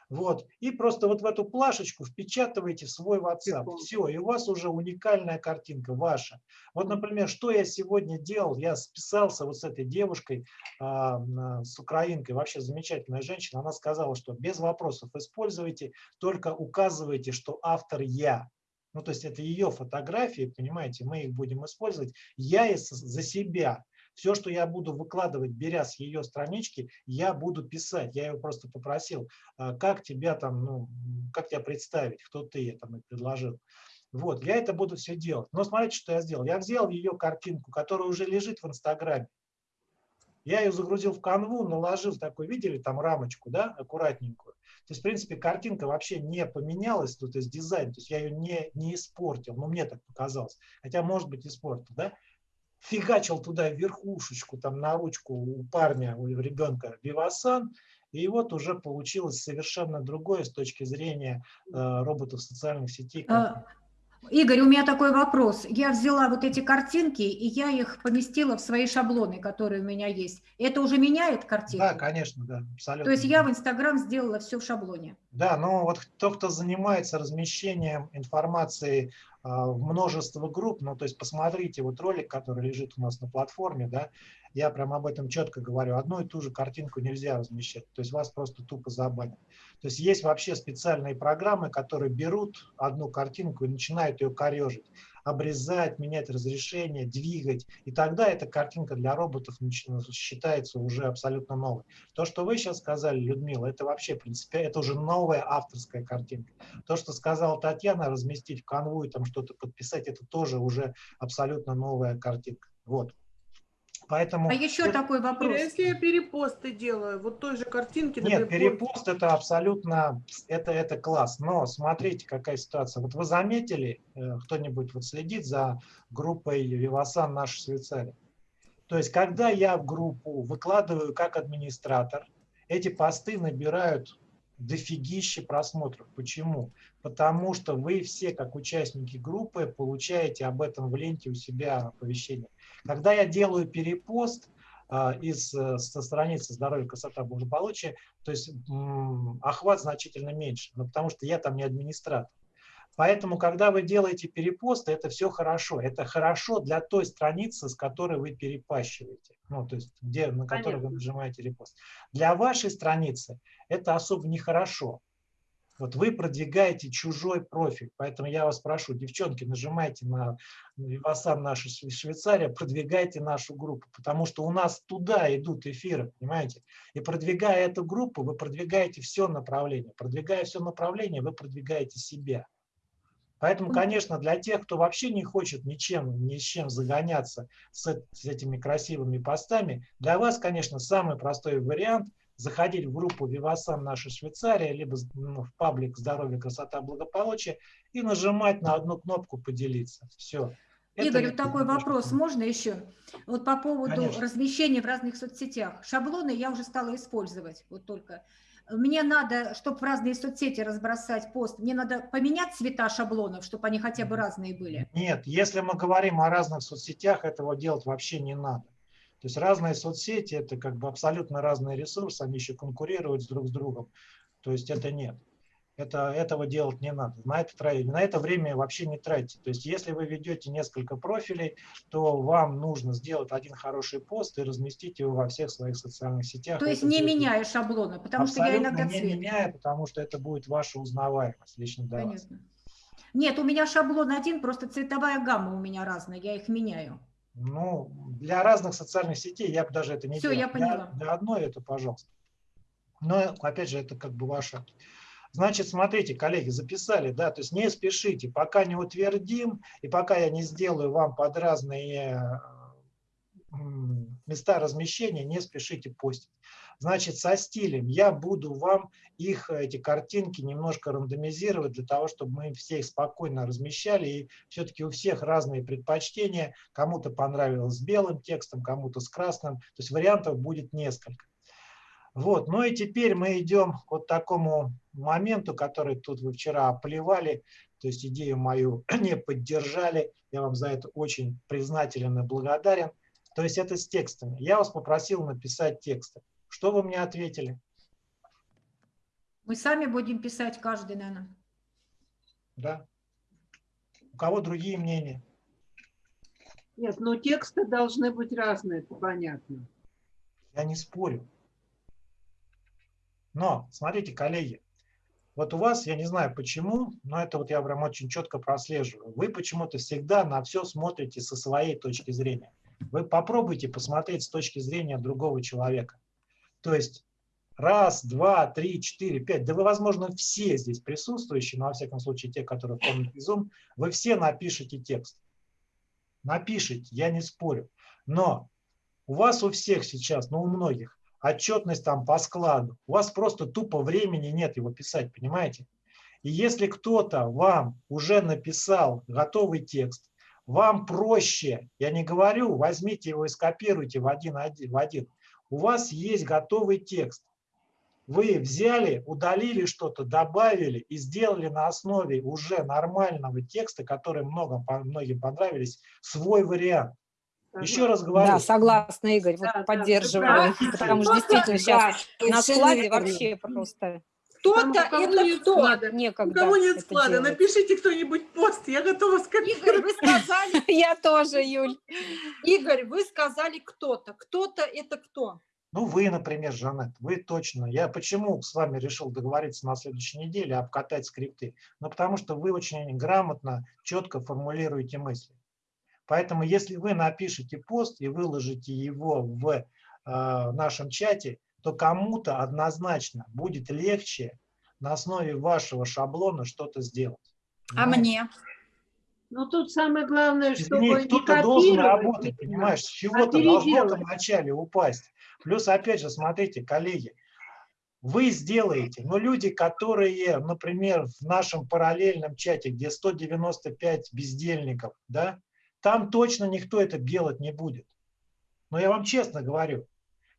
вот, и просто вот в эту плашечку впечатываете свой WhatsApp. Все, и у вас уже уникальная картинка ваша. Вот, например, что я сегодня делал, я списался вот с этой девушкой, а, на- с украинкой, вообще замечательная женщина, она сказала, что без вопросов используйте, только указывайте, что автор я. Ну, то есть это ее фотографии, понимаете, мы их будем использовать. Я и с- за себя. Все, что я буду выкладывать, беря с ее странички, я буду писать. Я ее просто попросил, а, как тебя там, ну, как тебя представить, кто ты, я там и предложил. Вот, я это буду все делать. Но смотрите, что я сделал. Я взял ее картинку, которая уже лежит в Инстаграме. Я ее загрузил в канву, наложил такой, видели, там рамочку, да, аккуратненькую. То есть, в принципе, картинка вообще не поменялась, ну, то есть дизайн, то есть я ее не, не испортил, ну, мне так показалось. Хотя, может быть, испортил, да. Фигачил туда верхушечку, там, на ручку у парня, у ребенка Вивасан, и вот уже получилось совершенно другое с точки зрения э, роботов социальных сетей. А, Игорь, у меня такой вопрос. Я взяла вот эти картинки, и я их поместила в свои шаблоны, которые у меня есть. Это уже меняет картинку? Да, конечно, да, абсолютно. То есть я в Инстаграм сделала все в шаблоне. Да, но вот кто, кто занимается размещением информации а, в множество групп, ну, то есть посмотрите вот ролик, который лежит у нас на платформе, да, я прям об этом четко говорю, одну и ту же картинку нельзя размещать, то есть вас просто тупо забанят. То есть есть вообще специальные программы, которые берут одну картинку и начинают ее корежить, обрезать, менять разрешение, двигать, и тогда эта картинка для роботов считается уже абсолютно новой. То, что вы сейчас сказали, Людмила, это вообще, в принципе, это уже новая авторская картинка. То, что сказала Татьяна, разместить в канву там что-то подписать, это тоже уже абсолютно новая картинка. Вот. Поэтому... А еще это- такой вопрос. если я перепосты делаю, вот той же картинки, Нет, например, перепост это абсолютно, это, это класс. Но смотрите, какая ситуация. Вот вы заметили, э, кто-нибудь вот следит за группой Вивасан «Наша Швейцария». То есть, когда я в группу выкладываю как администратор, эти посты набирают дофигище просмотров. Почему? Потому что вы все, как участники группы, получаете об этом в ленте у себя оповещение. Когда я делаю перепост а, из, э, со страницы «Здоровье, красота, благополучие», то есть охват значительно меньше, но потому что я там не администратор. Поэтому, когда вы делаете перепосты, это все хорошо. Это хорошо для той страницы, с которой вы перепащиваете, ну, то есть где, на которой вы нажимаете репост. Для вашей страницы это особо нехорошо. Вот вы продвигаете чужой профиль, поэтому я вас прошу, девчонки, нажимайте на Вивасан наша Шве- Швейцария, продвигайте нашу группу, потому что у нас туда идут эфиры, понимаете? И продвигая эту группу, вы продвигаете все направление. Продвигая все направление, вы продвигаете себя. Поэтому, конечно, для тех, кто вообще не хочет ничем, ни с чем загоняться с, с этими красивыми постами, для вас, конечно, самый простой вариант – заходить в группу «Вивасан наша Швейцария», либо ну, в паблик «Здоровье, красота, благополучие» и нажимать на одну кнопку «Поделиться». Все. Игорь, вот такой вопрос, можно еще? Вот по поводу Конечно. размещения в разных соцсетях. Шаблоны я уже стала использовать, вот только. Мне надо, чтобы в разные соцсети разбросать пост, мне надо поменять цвета шаблонов, чтобы они хотя бы разные были. Нет, если мы говорим о разных соцсетях, этого делать вообще не надо. То есть разные соцсети – это как бы абсолютно разные ресурсы, они еще конкурируют друг с другом. То есть это нет. Это, этого делать не надо. На это, на это время вообще не тратите. То есть если вы ведете несколько профилей, то вам нужно сделать один хороший пост и разместить его во всех своих социальных сетях. То есть это не будет... меняя шаблоны, потому что я иногда не цвет. меняя, потому что это будет ваша узнаваемость лично для Понятно. вас. Нет, у меня шаблон один, просто цветовая гамма у меня разная, я их меняю. Ну, для разных социальных сетей я бы даже это не Все, делал. я поняла. Для, для одной это, пожалуйста. Но, опять же, это как бы ваше. Значит, смотрите, коллеги, записали, да, то есть не спешите, пока не утвердим, и пока я не сделаю вам под разные места размещения, не спешите постить. Значит, со стилем я буду вам их, эти картинки немножко рандомизировать для того, чтобы мы все их спокойно размещали. И все-таки у всех разные предпочтения. Кому-то понравилось с белым текстом, кому-то с красным. То есть вариантов будет несколько. Вот, ну и теперь мы идем к вот такому моменту, который тут вы вчера оплевали, то есть идею мою (clears throat) не поддержали. Я вам за это очень признателен и благодарен. То есть это с текстами. Я вас попросил написать тексты. Что вы мне ответили? Мы сами будем писать каждый, наверное. Да. У кого другие мнения? Нет, но тексты должны быть разные, это понятно. Я не спорю. Но, смотрите, коллеги, вот у вас, я не знаю почему, но это вот я прям очень четко прослеживаю. Вы почему-то всегда на все смотрите со своей точки зрения. Вы попробуйте посмотреть с точки зрения другого человека. То есть раз, два, три, четыре, пять, да вы, возможно, все здесь присутствующие, но во всяком случае те, которые помнят Zoom, вы все напишите текст. Напишите, я не спорю. Но у вас у всех сейчас, ну у многих, отчетность там по складу. У вас просто тупо времени нет его писать, понимаете? И если кто-то вам уже написал готовый текст, вам проще, я не говорю, возьмите его и скопируйте в один, в один у вас есть готовый текст. Вы взяли, удалили что-то, добавили и сделали на основе уже нормального текста, который многим, многим понравились, свой вариант. Еще раз говорю. Да, согласна, Игорь, вот Да, поддерживаю, да, потому что действительно сейчас на складе вообще просто Кто-то это нет кто? склада. некогда У кого нет склада, делать. напишите кто-нибудь пост, я готова Игорь, скопировать. вы сказали, (laughs) Я тоже, Юль. Игорь, вы сказали кто-то. Кто-то это кто? Ну, вы, например, Жанет, вы точно. Я почему с вами решил договориться на следующей неделе, обкатать скрипты? Ну, потому что вы очень грамотно, четко формулируете мысли. Поэтому, если вы напишете пост и выложите его в э, нашем чате, то кому-то однозначно будет легче на основе вашего шаблона что-то сделать. А Понимаете? мне? Ну, тут самое главное, чтобы Извини, не кто-то должен работать, понимаешь, с а чего-то должно вначале упасть. Плюс, опять же, смотрите, коллеги, вы сделаете, но люди, которые, например, в нашем параллельном чате, где 195 бездельников, да, там точно никто это делать не будет. Но я вам честно говорю,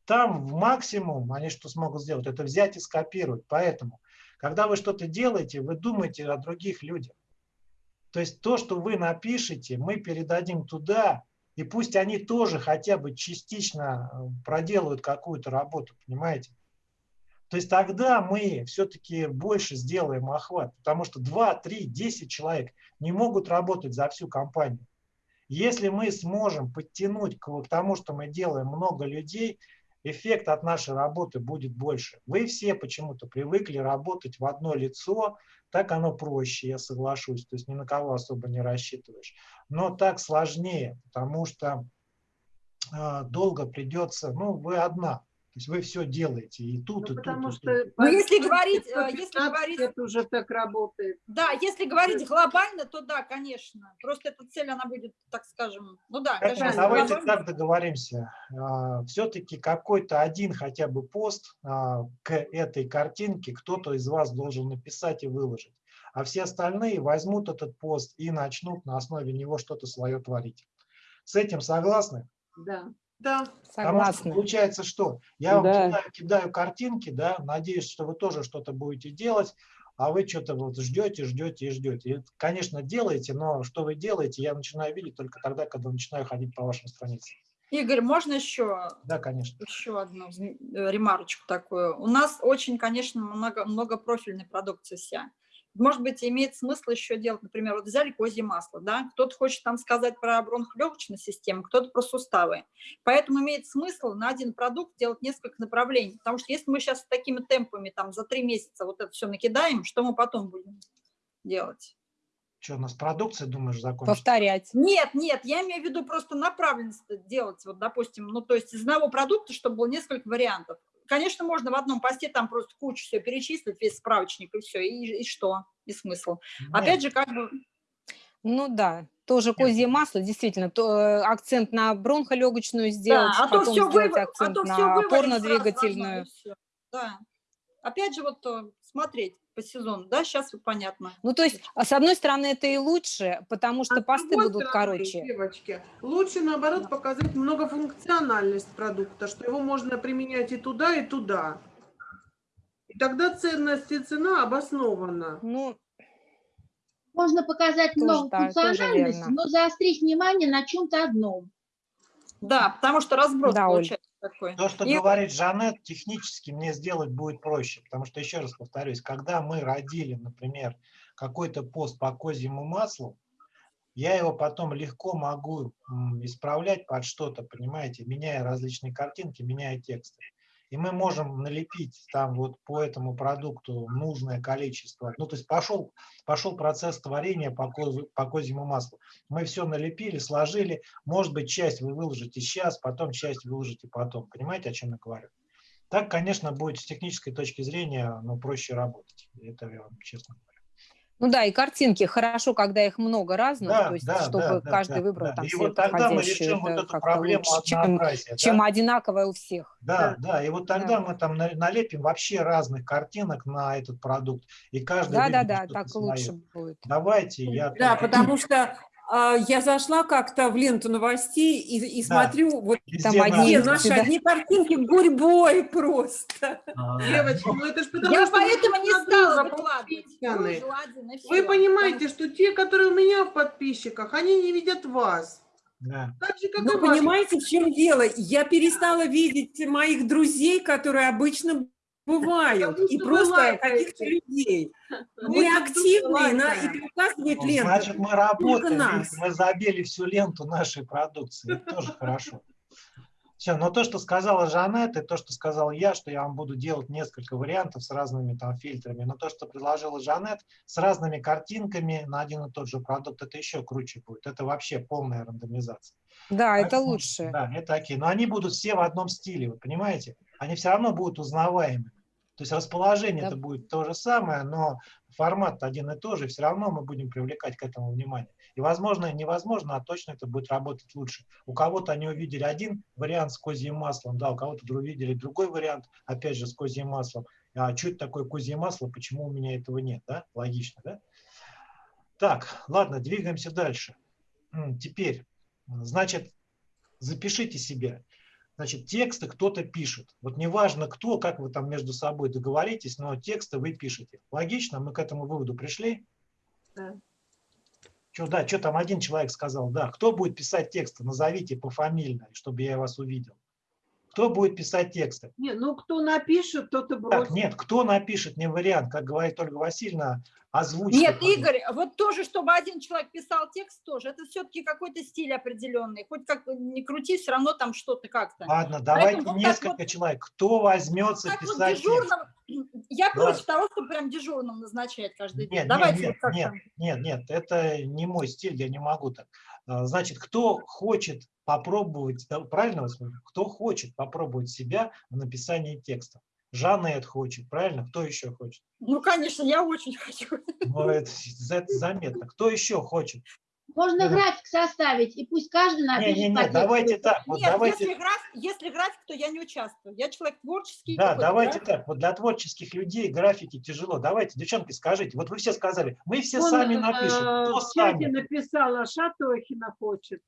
там в максимум они что смогут сделать, это взять и скопировать. Поэтому, когда вы что-то делаете, вы думаете о других людях. То есть то, что вы напишете, мы передадим туда, и пусть они тоже хотя бы частично э, проделают какую-то работу, понимаете? То есть тогда мы все-таки больше сделаем охват, потому что 2, 3, 10 человек не могут работать за всю компанию. Если мы сможем подтянуть к к тому, что мы делаем много людей, эффект от нашей работы будет больше. Вы все почему-то привыкли работать в одно лицо, так оно проще, я соглашусь, то есть ни на кого особо не рассчитываешь. Но так сложнее, потому что э, долго придется, ну вы одна, то есть вы все делаете и тут, Ну, и тут, потому и тут. что... Ну, если говорить, э, если 15 говорить- лет уже так работает. Да, если говорить глобально, то да, конечно. Просто эта цель, она будет, так скажем, ну да, Поэтому конечно, давайте глобально. так договоримся. Все-таки какой-то один хотя бы пост а, к этой картинке кто-то из вас должен написать и выложить. А все остальные возьмут этот пост и начнут на основе него что-то свое творить. С этим согласны? Да. Да. Потому что Согласна. получается что? Я вам Да. кидаю, кидаю картинки, да, надеюсь, что вы тоже что-то будете делать, а вы что-то вот ждете, ждете и ждете. И, конечно, делаете, но что вы делаете, я начинаю видеть только тогда, когда начинаю ходить по вашим страницам. Игорь, можно еще, Да, конечно. еще одну э, ремарочку такую? У нас очень, конечно, много, многопрофильной продукции вся. Может быть, имеет смысл еще делать, например, вот взяли козье масло, да, кто-то хочет там сказать про бронхолегочную систему, кто-то про суставы. Поэтому имеет смысл на один продукт делать несколько направлений, потому что если мы сейчас такими темпами там за три месяца вот это все накидаем, что мы потом будем делать? Что, у нас продукция, думаешь, закончится? Повторять. Нет, нет, я имею в виду просто направленность делать, вот, допустим, ну, то есть из одного продукта, чтобы было несколько вариантов. Конечно, можно в одном посте там просто кучу все перечислить, весь справочник и все, и, и что, и смысл. Опять же, как бы, Ну да, тоже козье масло, действительно, то, э, акцент на бронхолегочную сделать, да, а то потом все сделать вы, а акцент то все на опорно-двигательную. Да. Опять же, вот э, смотреть по сезону, да, сейчас вот понятно. Ну, то есть, а с одной стороны, это и лучше, потому что А посты будут стороны, короче. Девочки, лучше наоборот показать многофункциональность продукта, что его можно применять и туда, и туда. И тогда ценность и цена обоснована. Ну, Можно показать Тоже много так, тоже функциональности, верно. но заострить внимание на чем-то одном. Да, потому что разброс Да, получается такой. То, что И- говорит Жанет, технически мне сделать будет проще, потому что, еще раз повторюсь, когда мы родили, например, какой-то пост по козьему маслу, я его потом легко могу исправлять под что-то, понимаете, меняя различные картинки, меняя тексты. И мы можем налепить там вот по этому продукту нужное количество. Ну, то есть пошел, пошел процесс творения по, козу- по козьему маслу. Мы все налепили, сложили. Может быть, часть вы выложите сейчас, потом часть выложите потом. Понимаете, о чем я говорю? Так, конечно, будет с технической точки зрения ну, проще работать. Это я вам честно говорю. Ну да, и картинки хорошо, когда их много разных, Да, то есть, да, чтобы да, да, каждый да, выбрал да. там И вот тогда мы решим вот эту проблему лучше, чем, однообразия. чем да? одинаковое у всех. Да, да, и вот тогда Да. мы там на- налепим вообще разных картинок на этот продукт, и каждый Да, да, да, так свое. лучше будет. Давайте, я... Да, потому что я зашла как-то в ленту новостей и, и Да. смотрю, вот Везде Там одни наши да. одни картинки гурьбой просто. А, Девочки, ну это ж потому Я что вы поэтому не стала выкладывать. Вы понимаете, что те, которые у меня в подписчиках, они не видят вас. да. Так же, как понимаете, в чем дело? Я перестала видеть моих друзей, которые обычно бывают, Потому и просто каких-то людей. (laughs) Мы активные, на, и показывает Ну, лента. Значит, мы работаем, нас. мы забили всю ленту нашей продукции. Это тоже хорошо. Все, но то, что сказала Жанет, и то, что сказал я, что я вам буду делать несколько вариантов с разными там фильтрами, но то, что предложила Жанет, с разными картинками на один и тот же продукт, это еще круче будет. Это вообще полная рандомизация. Да, это Поэтому, лучше. Да, это окей. Но они будут все в одном стиле, вы понимаете? Они все равно будут узнаваемыми. То есть расположение это Да. будет то же самое, но формат один и тот же, все равно мы будем привлекать к этому внимание. И возможно, невозможно, а точно это будет работать лучше. У кого-то они увидели один вариант с козьим маслом, да, у кого-то увидели другой вариант, опять же, с козьим маслом. А что это такое козье масло, почему у меня этого нет, да? Логично, да? Так, ладно, двигаемся дальше. Теперь, значит, запишите себе. Значит, тексты кто-то пишет. Вот неважно кто, как вы там между собой договоритесь, но тексты вы пишете. Логично? Мы к этому выводу пришли? Да. Что, да, что там один человек сказал? Да, кто будет писать тексты? Назовите пофамильно, чтобы я вас увидел. Кто будет писать тексты? Не, ну кто напишет, тот и бросит. Так, нет, кто напишет, не вариант. Как говорит Ольга Васильевна, озвучьте. Нет. Игорь, вот тоже, чтобы один человек писал текст тоже, это все-таки какой-то стиль определенный. Хоть как не крути, все равно там что-то как-то. Ладно, давайте вот так несколько вот- человек. Кто возьмется вот писать текст? дежурным, (clears throat) я Да. против того, чтобы прям дежурным назначать каждый день. Нет, Давайте нет, вот нет, нет, нет, это не мой стиль, я не могу так. А, Значит, кто хочет попробовать, правильно вас кто хочет попробовать себя в написании текста? Жанна это хочет, правильно? Кто еще хочет? Ну, конечно, я очень (laughs) хочу. Ну, это, это заметно. Кто еще хочет? Можно Мгм. график составить, и пусть каждый напишет Не-не-не, по тексту. давайте так. Вот Нет, давайте, если, график, если график, то я не участвую. Я человек творческий. да, давайте да? так. Вот для творческих людей графики тяжело. Давайте, девчонки, скажите. Вот вы все сказали, мы все Он, сами э, напишем. Кто в чате сами? написала, Шатохина хочет.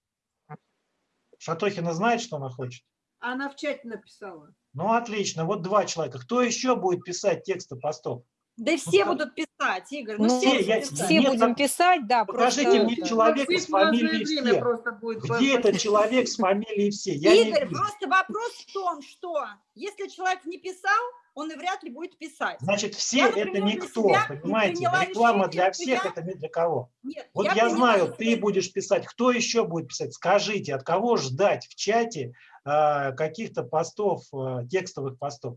Шатохина знает, что она хочет? Она в чате написала. Ну, отлично. Вот два человека. Кто еще будет писать тексты постов? Да все Ну, будут писать, Игорь. Ну, Ну, все, я- писать. Все Нет, будем писать, да. Покажите просто мне это- человека с фамилией все. просто будет. Где этот человек с фамилией все? Я Игорь, просто вопрос в том, что если человек не писал, он и вряд ли будет писать. Значит, все Я, это например, для никто, себя понимаете? Реклама решение, для всех я- это не для кого. Нет, Вот я, приняла знаю, для ты будешь писать. Кто еще будет писать? Скажите, от кого ждать в чате а, каких-то постов, а, текстовых постов?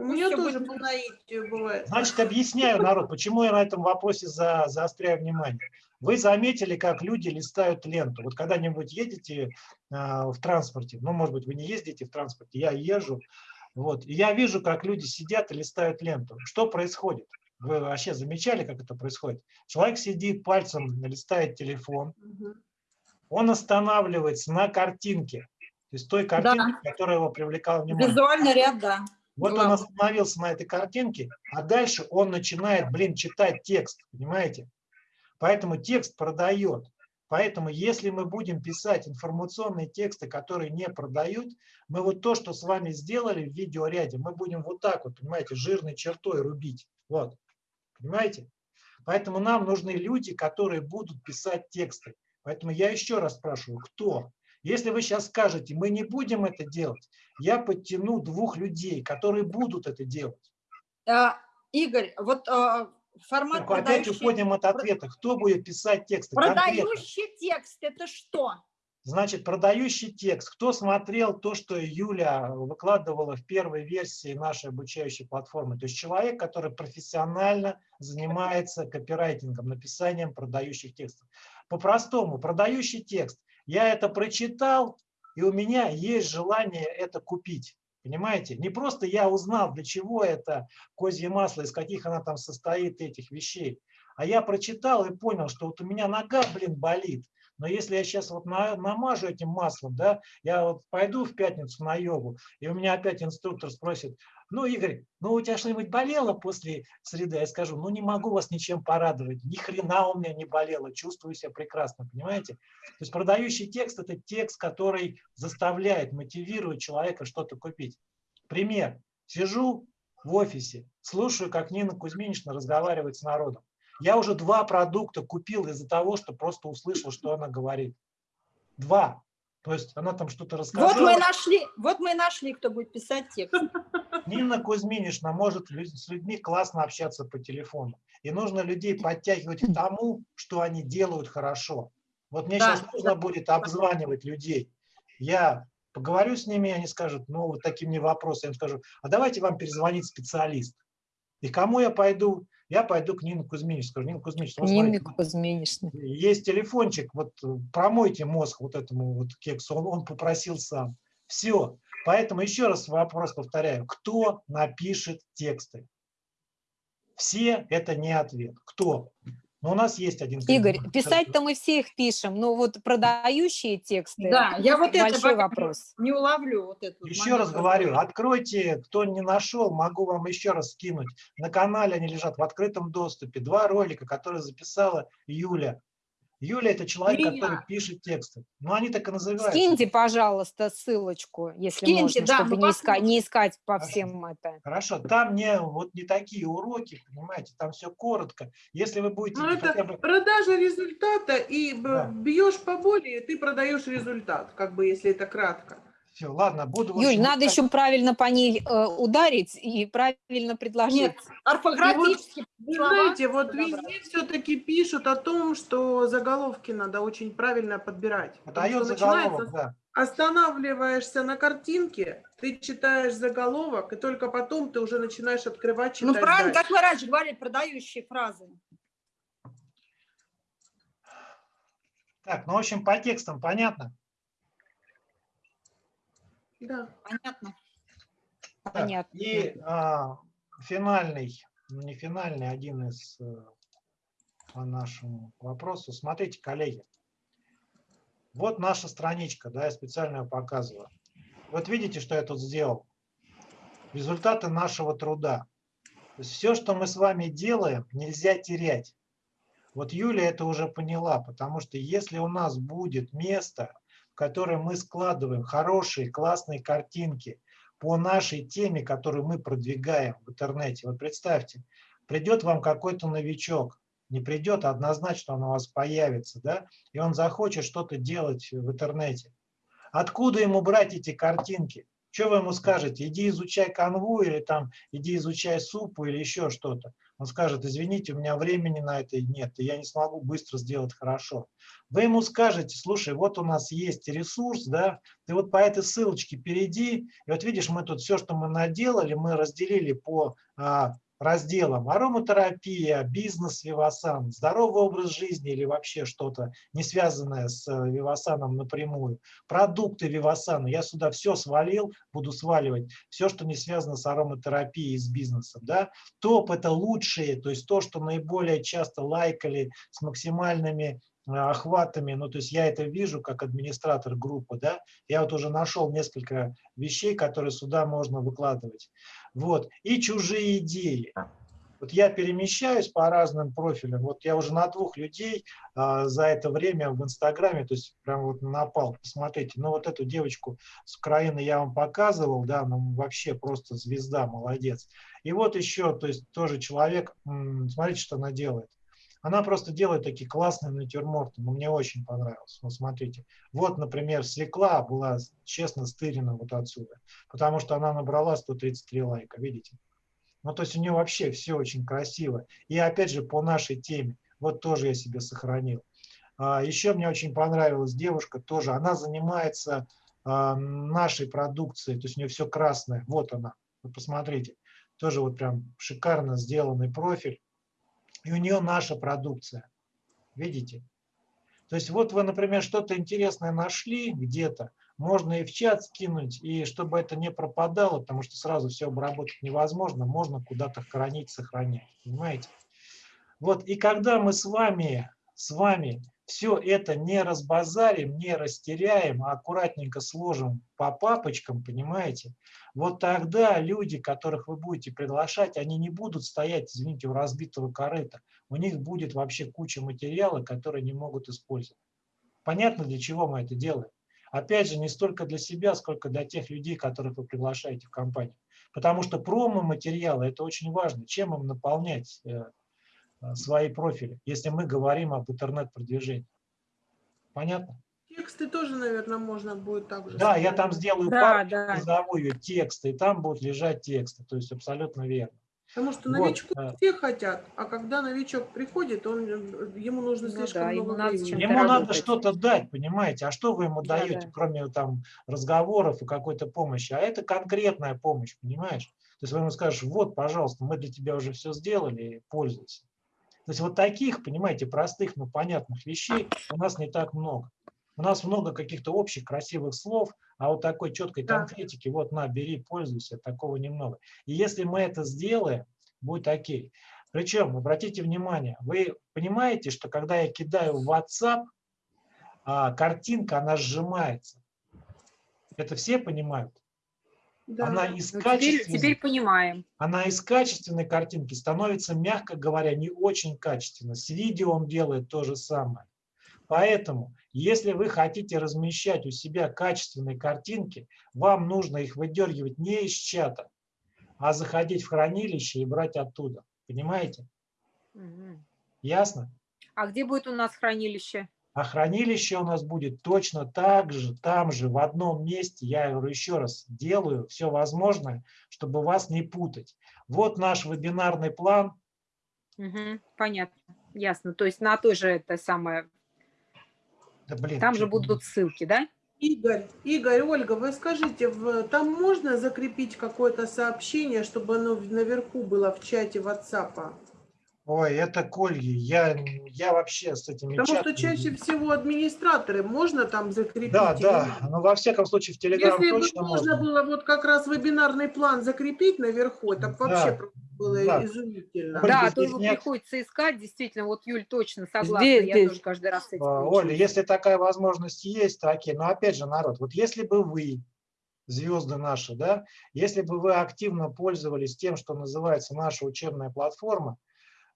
У меня всё тоже по наитию бывает. Значит, объясняю, народ, почему я на этом вопросе за, заостряю внимание. Вы заметили, как люди листают ленту. Вот когда-нибудь едете а, в транспорте, ну, может быть, вы не ездите в транспорте, я езжу, вот, и я вижу, как люди сидят и листают ленту. Что происходит? Вы вообще замечали, как это происходит? Человек сидит, пальцем листает телефон, он останавливается на картинке, то есть той картинке, которая его привлекала внимание. Визуальный ряд, да. Вот он остановился на этой картинке, а дальше он начинает, блин, читать текст, понимаете? Поэтому текст продает. Поэтому если мы будем писать информационные тексты, которые не продают, мы вот то, что с вами сделали в видеоряде, мы будем вот так вот, понимаете, жирной чертой рубить. Вот. Понимаете? Поэтому нам нужны люди, которые будут писать тексты. Поэтому я еще раз спрашиваю, кто? Если вы сейчас скажете, мы не будем это делать, я подтяну двух людей, которые будут это делать. А, Игорь, вот а, формат опять продающий, уходим от ответа. Кто будет писать тексты? Конкретно. продающий текст, это что? Значит, продающий текст. Кто смотрел то, что Юля выкладывала в первой версии нашей обучающей платформы? То есть человек, который профессионально занимается копирайтингом, написанием продающих текстов. По-простому, продающий текст. Я это прочитал, и у меня есть желание это купить. Понимаете? Не просто я узнал, для чего это козье масло, из каких она там состоит, этих вещей. А я прочитал и понял, что вот у меня нога, блин, болит. Но если я сейчас вот на- намажу этим маслом, да, я вот пойду в пятницу на йогу, и у меня опять инструктор спросит, ну, Игорь, ну у тебя что-нибудь болело после среды? Я скажу, ну не могу вас ничем порадовать, ни хрена у меня не болело, чувствую себя прекрасно, понимаете? То есть продающий текст – это текст, который заставляет, мотивирует человека что-то купить. Пример. Сижу в офисе, слушаю, как Нина Кузьминична разговаривает с народом. Я уже два продукта купил из-за того, что просто услышал, что она говорит. Два. То есть она там что-то рассказала. Вот мы и нашли, вот мы нашли, кто будет писать текст. Нина Кузьминична может с людьми классно общаться по телефону. И нужно людей подтягивать к тому, что они делают хорошо. Вот мне Да, сейчас нужно будет обзванивать людей. Я поговорю с ними, они скажут, ну, вот такие мне вопросы. Я им скажу, а давайте вам перезвонит специалист. И кому я пойду? Я пойду к Нине Кузьминичне. Скажу, Нина Кузьминична, вот смотрите, Кузьминичны. есть телефончик, вот э, промойте мозг вот этому вот кексу, он, он попросил сам. Все. Поэтому еще раз вопрос повторяю. Кто напишет тексты? Все – это не ответ. Кто? Но у нас есть один Игорь, писать-то мы все их пишем, но вот продающие тексты Да, я вот это большой вопрос. не уловлю. Вот этот Еще раз говорю, откройте, кто не нашел, могу вам еще раз скинуть. На канале они лежат в открытом доступе. Два ролика, которые записала Юля. Юля – это человек, Меня. который пишет тексты. Ну, они так и называются. Скиньте, пожалуйста, ссылочку, если Скиньте, можно, да, чтобы не, искать, не искать по Хорошо. всем это. Хорошо, там не, вот не такие уроки, понимаете, там все коротко. Если вы будете Ну, это бы... продажа результата, и Да. бьешь по боли, и ты продаешь результат, как бы, если это кратко. Все, ладно, буду... Юль, общем, надо искать. еще правильно по ней э, ударить и правильно предложить. Нет, орфографически Вы слова знаете, вот везде все-таки пишут о том, что заголовки надо очень правильно подбирать. Потому Дает что заголовок, начинается, да. останавливаешься на картинке, ты читаешь заголовок, и только потом ты уже начинаешь открывать, читать Ну, правильно, дальше. как мы раньше говорили, продающие фразы. Так, ну, в общем, по текстам понятно? Да. Понятно. Так, Понятно. И а, финальный, ну не финальный, один из э, по нашему вопросу. Смотрите, коллеги, вот наша страничка, да, я специально ее показываю. Вот видите, что я тут сделал? Результаты нашего труда. То есть все, что мы с вами делаем, нельзя терять. Вот Юля это уже поняла, потому что если у нас будет место, в которое мы складываем хорошие, классные картинки по нашей теме, которую мы продвигаем в интернете, вот представьте, придет вам какой-то новичок, не придет, а однозначно он у вас появится, да, и он захочет что-то делать в интернете. Откуда ему брать эти картинки? Что вы ему скажете? Иди изучай канву или там иди изучай супу или еще что-то. Он скажет, извините, у меня времени на это нет, и я не смогу быстро сделать хорошо. Вы ему скажете, слушай, вот у нас есть ресурс, да, ты вот по этой ссылочке перейди, и вот видишь, мы тут все, что мы наделали, мы разделили по а, разделам ароматерапия, бизнес Вивасан, здоровый образ жизни или вообще что-то не связанное с э, Вивасаном напрямую, продукты Вивасана, я сюда все свалил, буду сваливать, все, что не связано с ароматерапией, с бизнесом. Да? Топ – это лучшие, то есть то, что наиболее часто лайкали с максимальными э, охватами, ну то есть я это вижу как администратор группы, да, я вот уже нашел несколько вещей, которые сюда можно выкладывать. Вот. И чужие идеи. Вот я перемещаюсь по разным профилям. Вот я уже на двух людей а, за это время в Инстаграме, то есть прям вот напал. Посмотрите, ну вот эту девочку с Украины я вам показывал, да, ну вообще просто звезда, молодец. И вот еще, то есть тоже человек, смотрите, что она делает. Она просто делает такие классные натюрморты, но мне очень понравилось. Вот смотрите, вот, например, свекла была честно стырена вот отсюда, потому что она набрала 133 лайка, видите? Ну, то есть у нее вообще все очень красиво. И опять же, по нашей теме, вот тоже я себе сохранил. А, еще мне очень понравилась девушка тоже, она занимается а, нашей продукцией, то есть у нее все красное, вот она, вы посмотрите, тоже вот прям шикарно сделанный профиль и у нее наша продукция. Видите? То есть вот вы, например, что-то интересное нашли где-то, можно и в чат скинуть, и чтобы это не пропадало, потому что сразу все обработать невозможно, можно куда-то хранить, сохранять. Понимаете? Вот, и когда мы с вами, с вами все это не разбазарим, не растеряем, а аккуратненько сложим по папочкам, понимаете, вот тогда люди, которых вы будете приглашать, они не будут стоять, извините, у разбитого корыта. У них будет вообще куча материала, которые не могут использовать. Понятно, для чего мы это делаем? Опять же, не столько для себя, сколько для тех людей, которых вы приглашаете в компанию. Потому что промо-материалы – это очень важно. Чем им наполнять э, Э, свои профили, если мы говорим об интернет-продвижении. Понятно? Тексты тоже, наверное, можно будет также. Да, я там сделаю да, папку, да. назову ее тексты, и там будут лежать тексты. То есть абсолютно верно. Потому что Вот, новичку э. все хотят, а когда новичок приходит, он, э, ему нужно Ну слишком да, ему много надо времени. Ему надо что-то дать, понимаете? А что вы ему Да, даете, да. кроме там разговоров и какой-то помощи? А это конкретная помощь, понимаешь? То есть вы ему скажешь, вот, пожалуйста, мы для тебя уже все сделали, пользуйся. То есть вот таких, понимаете, простых, но понятных вещей у нас не так много. У нас много каких-то общих красивых слов, а вот такой четкой Да. конкретики, вот на, бери, пользуйся, такого немного. И если мы это сделаем, будет окей. Причем, обратите внимание, вы понимаете, что когда я кидаю в WhatsApp, а, картинка, она сжимается. Это все понимают? Да. Она из Ну, теперь, теперь понимаем. она из качественной картинки становится, мягко говоря, не очень качественно. С видео он делает то же самое. Поэтому, если вы хотите размещать у себя качественные картинки, вам нужно их выдергивать не из чата, а заходить в хранилище и брать оттуда. Понимаете? Мгм. Ясно? А где будет у нас хранилище? А хранилище у нас будет точно так же, там же, в одном месте. Я говорю еще раз, делаю все возможное, чтобы вас не путать. Вот наш вебинарный план. Мгм. Понятно, ясно. То есть на той же это самое, Да, блин, там же будут ссылки, да? Игорь, Игорь, Ольга, вы скажите, в- там можно закрепить какое-то сообщение, чтобы оно наверху было в чате WhatsApp? Ой, это Кольги. Я, я вообще с этими Потому что чатами- чаще всего администраторы можно там закрепить. Да, или да. Но во всяком случае в Телеграм Если бы точно можно можно. было вот как раз вебинарный план закрепить наверху, Да, вообще просто было да. изумительно. Ольга, Да, а то его нет- приходится искать, действительно, вот Юль точно согласна, Здесь, я здесь. тоже каждый раз с этим А. Оля, если такая возможность есть, то окей. Но опять же, народ, вот если бы вы, звезды наши, да, если бы вы активно пользовались тем, что называется наша учебная платформа,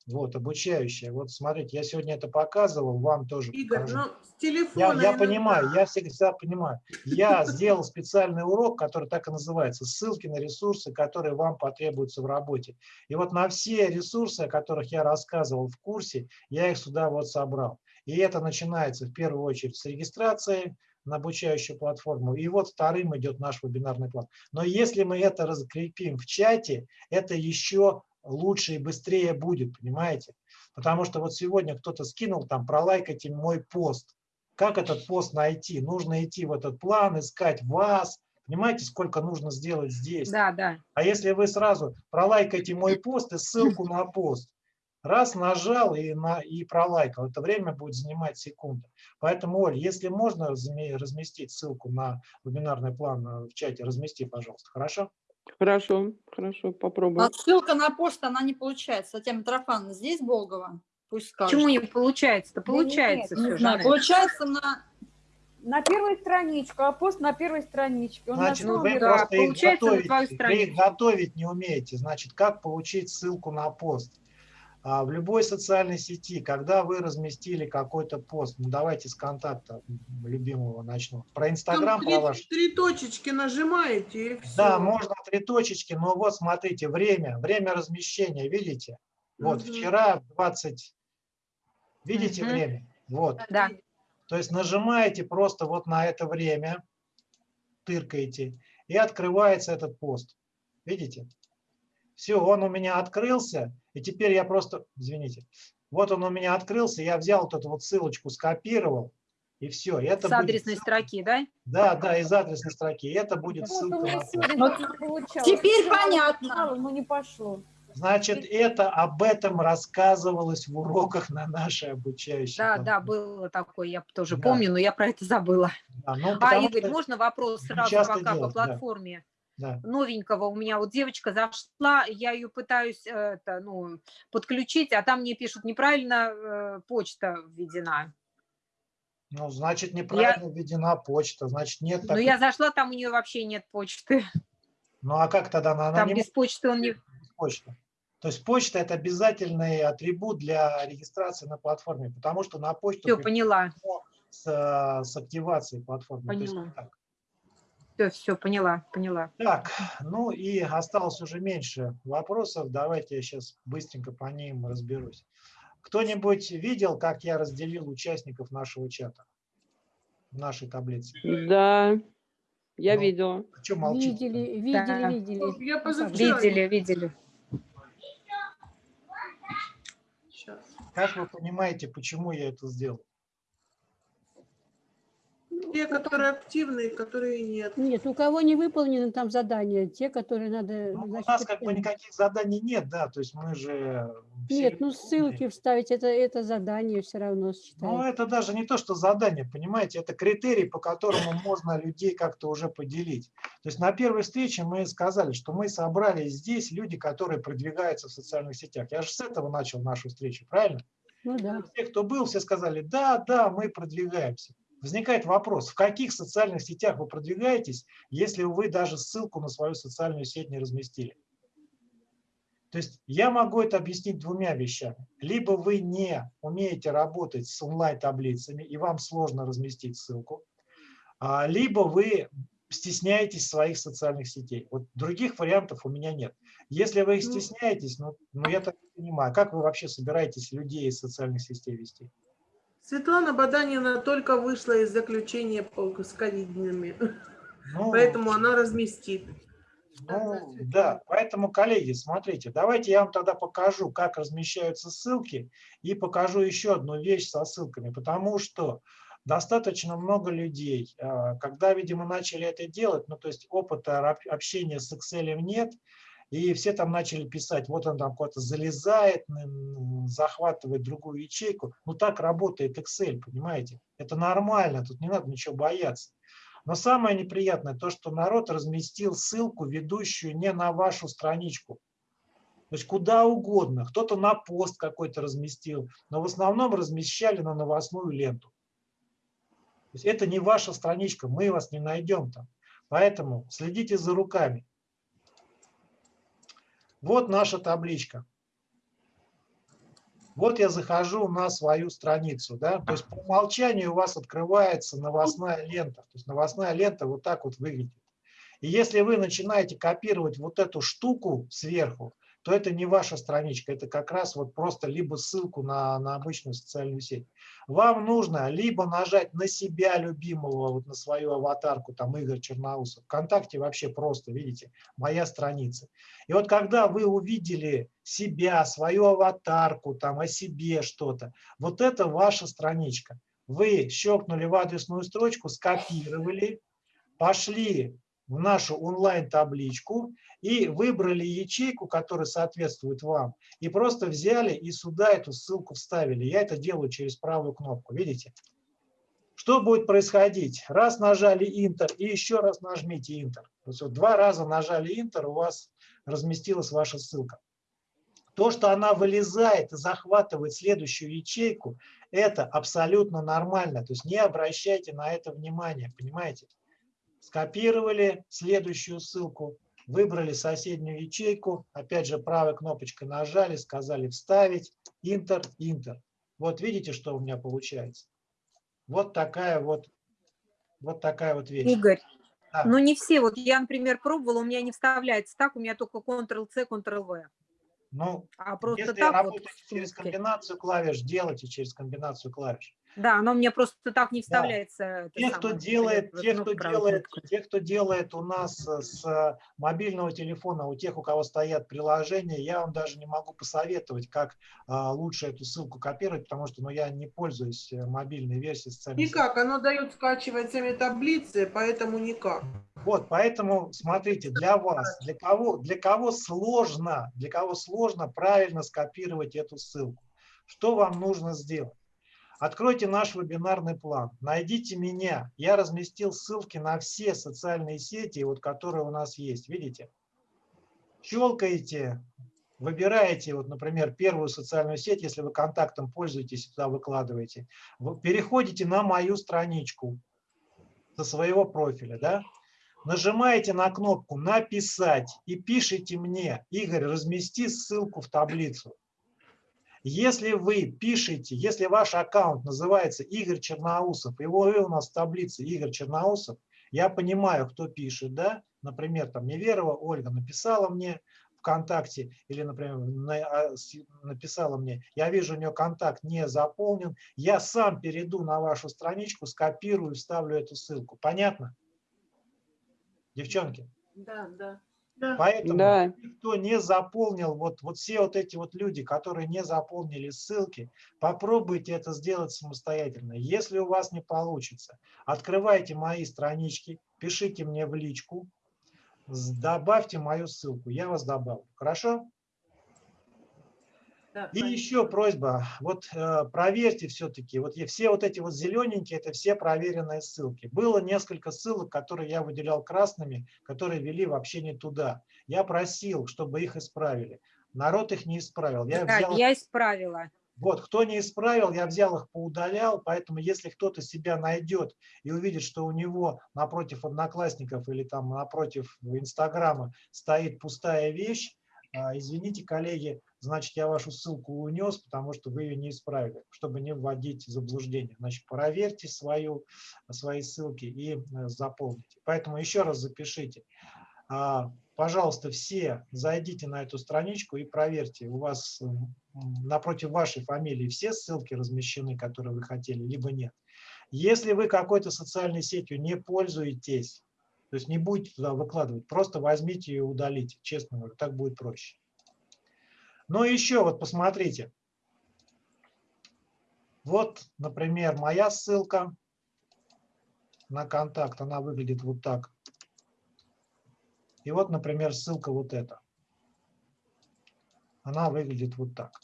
вот, обучающая, вот смотрите, я сегодня это показывал, вам тоже Игорь, покажу. ну с телефона Я, я понимаю, я всегда, понимаю. Я сделал специальный урок, который так и называется, ссылки на ресурсы, которые вам потребуются в работе. И вот на все ресурсы, о которых я рассказывал в курсе, я их сюда вот собрал. И это начинается в первую очередь с регистрации на обучающую платформу. И вот вторым идет наш вебинарный план. Но если мы это закрепим в чате, это еще лучше и быстрее будет, понимаете? Потому что вот сегодня кто-то скинул там, пролайкайте мой пост. Как этот пост найти? Нужно идти в этот план, искать вас. Понимаете, сколько нужно сделать здесь? Да, да. А если вы сразу пролайкайте мой пост и ссылку на пост, раз нажал и, на, и пролайкал, это время будет занимать секунды. Поэтому, Оль, если можно разме- разместить ссылку на вебинарный план э, в чате, размести, пожалуйста, хорошо? Хорошо, хорошо, попробуем. А ссылка на почту, она не получается. Татьяна Митрофановна, здесь Болгова? Пусть скажет. Почему не получается-то? Да нет, Получается не все Не же. знаю, Анель. получается на... На первой страничку, а пост на первой страничке. Он Значит, на вы да, просто их получается, готовите, вы их готовить не умеете. Значит, как получить ссылку на пост? А, В любой социальной сети, когда вы разместили какой-то пост, ну давайте с контакта любимого начну. Про Инстаграм, про ваш. три точечки нажимаете и все. Да, можно три точечки, но вот смотрите, время, время размещения, видите? Вот Мгм. вчера 20, видите Мгм. время? Вот. Да. То есть нажимаете просто вот на это время, тыркаете, и открывается этот пост. Видите? Все, он у меня открылся, и теперь я просто, извините, вот он у меня открылся, я взял вот эту вот ссылочку, скопировал, и все. Это С будет адресной строки, да? Да, да, из адресной строки. Это будет Вот ссылка на теперь понятно. Но не пошло. Значит, это об этом рассказывалось в уроках на нашей обучающей. Да, да, было такое, я тоже Да. помню, но я про это забыла. Да, ну, А, Игорь, можно вопрос сразу пока делать, по платформе? да. Новенького у меня вот девочка зашла, я ее пытаюсь э, это, ну, подключить, а там мне пишут, неправильно э, почта введена. Ну, значит, неправильно введена почта, значит, нет такой... я зашла, там у нее вообще нет почты. Ну, а как тогда она, она Там не без почты он не... может без почты? То есть почта – это обязательный атрибут для регистрации на платформе, потому что на почту Все, поняла. с, э, с активацией платформы. То есть Поняла. так. Все, все, поняла, поняла. Так, ну и осталось уже меньше вопросов. Давайте я сейчас быстренько по ним разберусь. Кто-нибудь видел, как я разделил участников нашего чата? В нашей таблице. Да, я Ну, видела. Что молчите? Видели, видели, Да. видели. Я позавчера... Видели, видели. Как вы понимаете, почему я это сделал? Те, которые активные, которые нет. Нет, у кого не выполнены там задания, те, которые надо... Ну, у значит, нас как бы никаких заданий нет, да, то есть мы же... Нет, ну ссылки вставить, это, это задание все равно Ну, считается. это даже не то, что задание, понимаете, это критерий, по которому можно людей как-то уже поделить. То есть на первой встрече мы сказали, что мы собрали здесь люди, которые продвигаются в социальных сетях. Я же с этого начал нашу встречу, правильно? Ну да. Все, кто был, все сказали, да, да, мы продвигаемся. Возникает вопрос, в каких социальных сетях вы продвигаетесь, если вы даже ссылку на свою социальную сеть не разместили? То есть я могу это объяснить двумя вещами. Либо вы не умеете работать с онлайн-таблицами, и вам сложно разместить ссылку, а, либо вы стесняетесь своих социальных сетей. Вот других вариантов у меня нет. Если вы их Ну. стесняетесь, ну, ну я так понимаю, как вы вообще собираетесь людей из социальных сетей вести? Светлана Баданина только вышла из заключения по- с ковидными, Ну, поэтому она разместит. Ну, да, поэтому, коллеги, смотрите, давайте я вам тогда покажу, как размещаются ссылки, и покажу еще одну вещь со ссылками, потому что достаточно много людей, а, когда, видимо, начали это делать, ну, то есть опыта общения с Excel нет, и все там начали писать, вот он там куда-то залезает, захватывает другую ячейку. Ну так работает Excel, понимаете? Это нормально, тут не надо ничего бояться. Но самое неприятное то, что народ разместил ссылку, ведущую не на вашу страничку. То есть куда угодно. Кто-то на пост какой-то разместил, но в основном размещали на новостную ленту. То есть это не ваша страничка, мы вас не найдем там. Поэтому следите за руками. Вот наша табличка. Вот я захожу на свою страницу. Да? То есть по умолчанию у вас открывается новостная лента. То есть новостная лента вот так вот выглядит. И если вы начинаете копировать вот эту штуку сверху, то это не ваша страничка, это как раз вот просто либо ссылку на, на обычную социальную сеть. Вам нужно либо нажать на себя любимого, вот на свою аватарку, там Игорь Черноусов. Вконтакте вообще просто, видите, моя страница. И вот когда вы увидели себя, свою аватарку, там о себе что-то, вот это ваша страничка. Вы щелкнули в адресную строчку, скопировали, пошли в нашу онлайн-табличку и выбрали ячейку, которая соответствует вам, и просто взяли и сюда эту ссылку вставили. Я это делаю через правую кнопку, видите? Что будет происходить? Раз нажали Enter и еще раз нажмите Enter. То есть вот два раза нажали Enter, у вас разместилась ваша ссылка. То, что она вылезает и захватывает следующую ячейку, это абсолютно нормально. То есть не обращайте на это внимания, понимаете? Скопировали следующую ссылку, выбрали соседнюю ячейку, опять же правой кнопочкой нажали, сказали вставить, Enter, Enter. Вот видите, что у меня получается? Вот такая вот, вот такая вот вещь. Игорь, да. ну не все, вот я, например, пробовала, у меня не вставляется так, у меня только Ctrl-C, Ctrl-V. Ну, а просто если так работаете вот, через комбинацию клавиш, делайте через комбинацию клавиш. Да, оно мне просто так не вставляется. Да. Те, кто делает, те, кто делает, те, кто делает у нас э, с мобильного телефона, у тех, у кого стоят приложения, я вам даже не могу посоветовать, как а, лучше эту ссылку копировать, потому что ну, я не пользуюсь э, мобильной версией социальной Никак, оно дает скачивать сами таблицы, поэтому никак. Вот, поэтому смотрите, для вас, для кого, для кого сложно, для кого сложно правильно скопировать эту ссылку, что вам нужно сделать? Откройте наш вебинарный план, найдите меня. Я разместил ссылки на все социальные сети, вот, которые у нас есть. Видите? Щелкаете, выбираете, вот, например, первую социальную сеть, если вы контактом пользуетесь, туда выкладываете. Переходите на мою страничку со своего профиля. Да? Нажимаете на кнопку «Написать» и пишите мне, Игорь, размести ссылку в таблицу. Если вы пишете, если ваш аккаунт называется Игорь Черноусов, и вы у нас в таблице Игорь Черноусов, я понимаю, кто пишет, да, например, там Неверова Ольга написала мне ВКонтакте, или, например, а, написала мне, я вижу, у нее контакт не заполнен, я сам перейду на вашу страничку, скопирую, вставлю эту ссылку. Понятно? Девчонки? Да, да. Поэтому да. кто не заполнил, вот, вот все вот эти вот люди, которые не заполнили ссылки, попробуйте это сделать самостоятельно. Если у вас не получится, открывайте мои странички, пишите мне в личку, добавьте мою ссылку, я вас добавлю. Хорошо? И еще просьба, вот э, проверьте все-таки, вот все вот эти вот зелененькие, это все проверенные ссылки. Было несколько ссылок, которые я выделял красными, которые вели вообще не туда. Я просил, чтобы их исправили. Народ их не исправил. Я, да, взял... я исправила. Вот, кто не исправил, я взял их, поудалял, поэтому если кто-то себя найдет и увидит, что у него напротив одноклассников или там напротив Инстаграма стоит пустая вещь, а, извините, коллеги, значит, я вашу ссылку унес, потому что вы ее не исправили, чтобы не вводить заблуждение. Значит, проверьте свою, свои ссылки и э, заполните. Поэтому еще раз запишите. А, пожалуйста, все зайдите на эту страничку и проверьте, у вас напротив вашей фамилии все ссылки размещены, которые вы хотели, либо нет. Если вы какой-то социальной сетью не пользуетесь, то есть не будете туда выкладывать, просто возьмите и удалите, честно говоря, так будет проще. И еще вот посмотрите. Вот, например, моя ссылка на контакт, она выглядит вот так. И вот, например, ссылка вот эта. она выглядит вот так.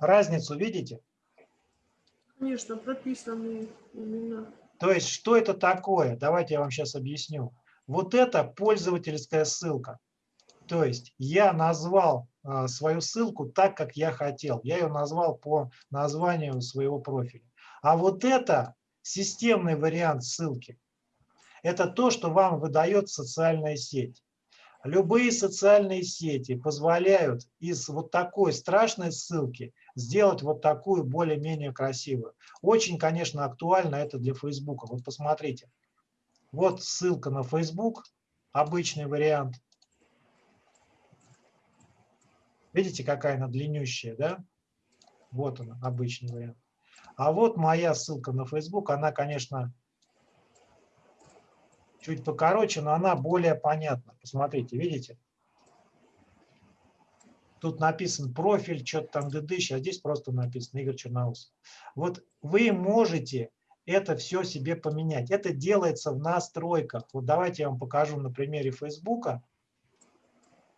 Разницу видите? Конечно, прописаны имена. То есть, что это такое? Давайте я вам сейчас объясню. Вот это пользовательская ссылка. То есть я назвал а, свою ссылку так, как я хотел. Я ее назвал по названию своего профиля. А вот это системный вариант ссылки. Это то, что вам выдает социальная сеть. Любые социальные сети позволяют из вот такой страшной ссылки сделать вот такую более-менее красивую. Очень, конечно, актуально это для Facebook. Вот посмотрите. Вот ссылка на Facebook, обычный вариант. Видите, какая она длиннющая, да? Вот она, обычный вариант. А вот моя ссылка на Facebook, она, конечно, чуть покороче, но она более понятна. Посмотрите, видите? Тут написан профиль, что-то там дыдыщ, а здесь просто написано Игорь Черноусов. Вот вы можете это все себе поменять. Это делается в настройках. Вот давайте я вам покажу на примере Фейсбука.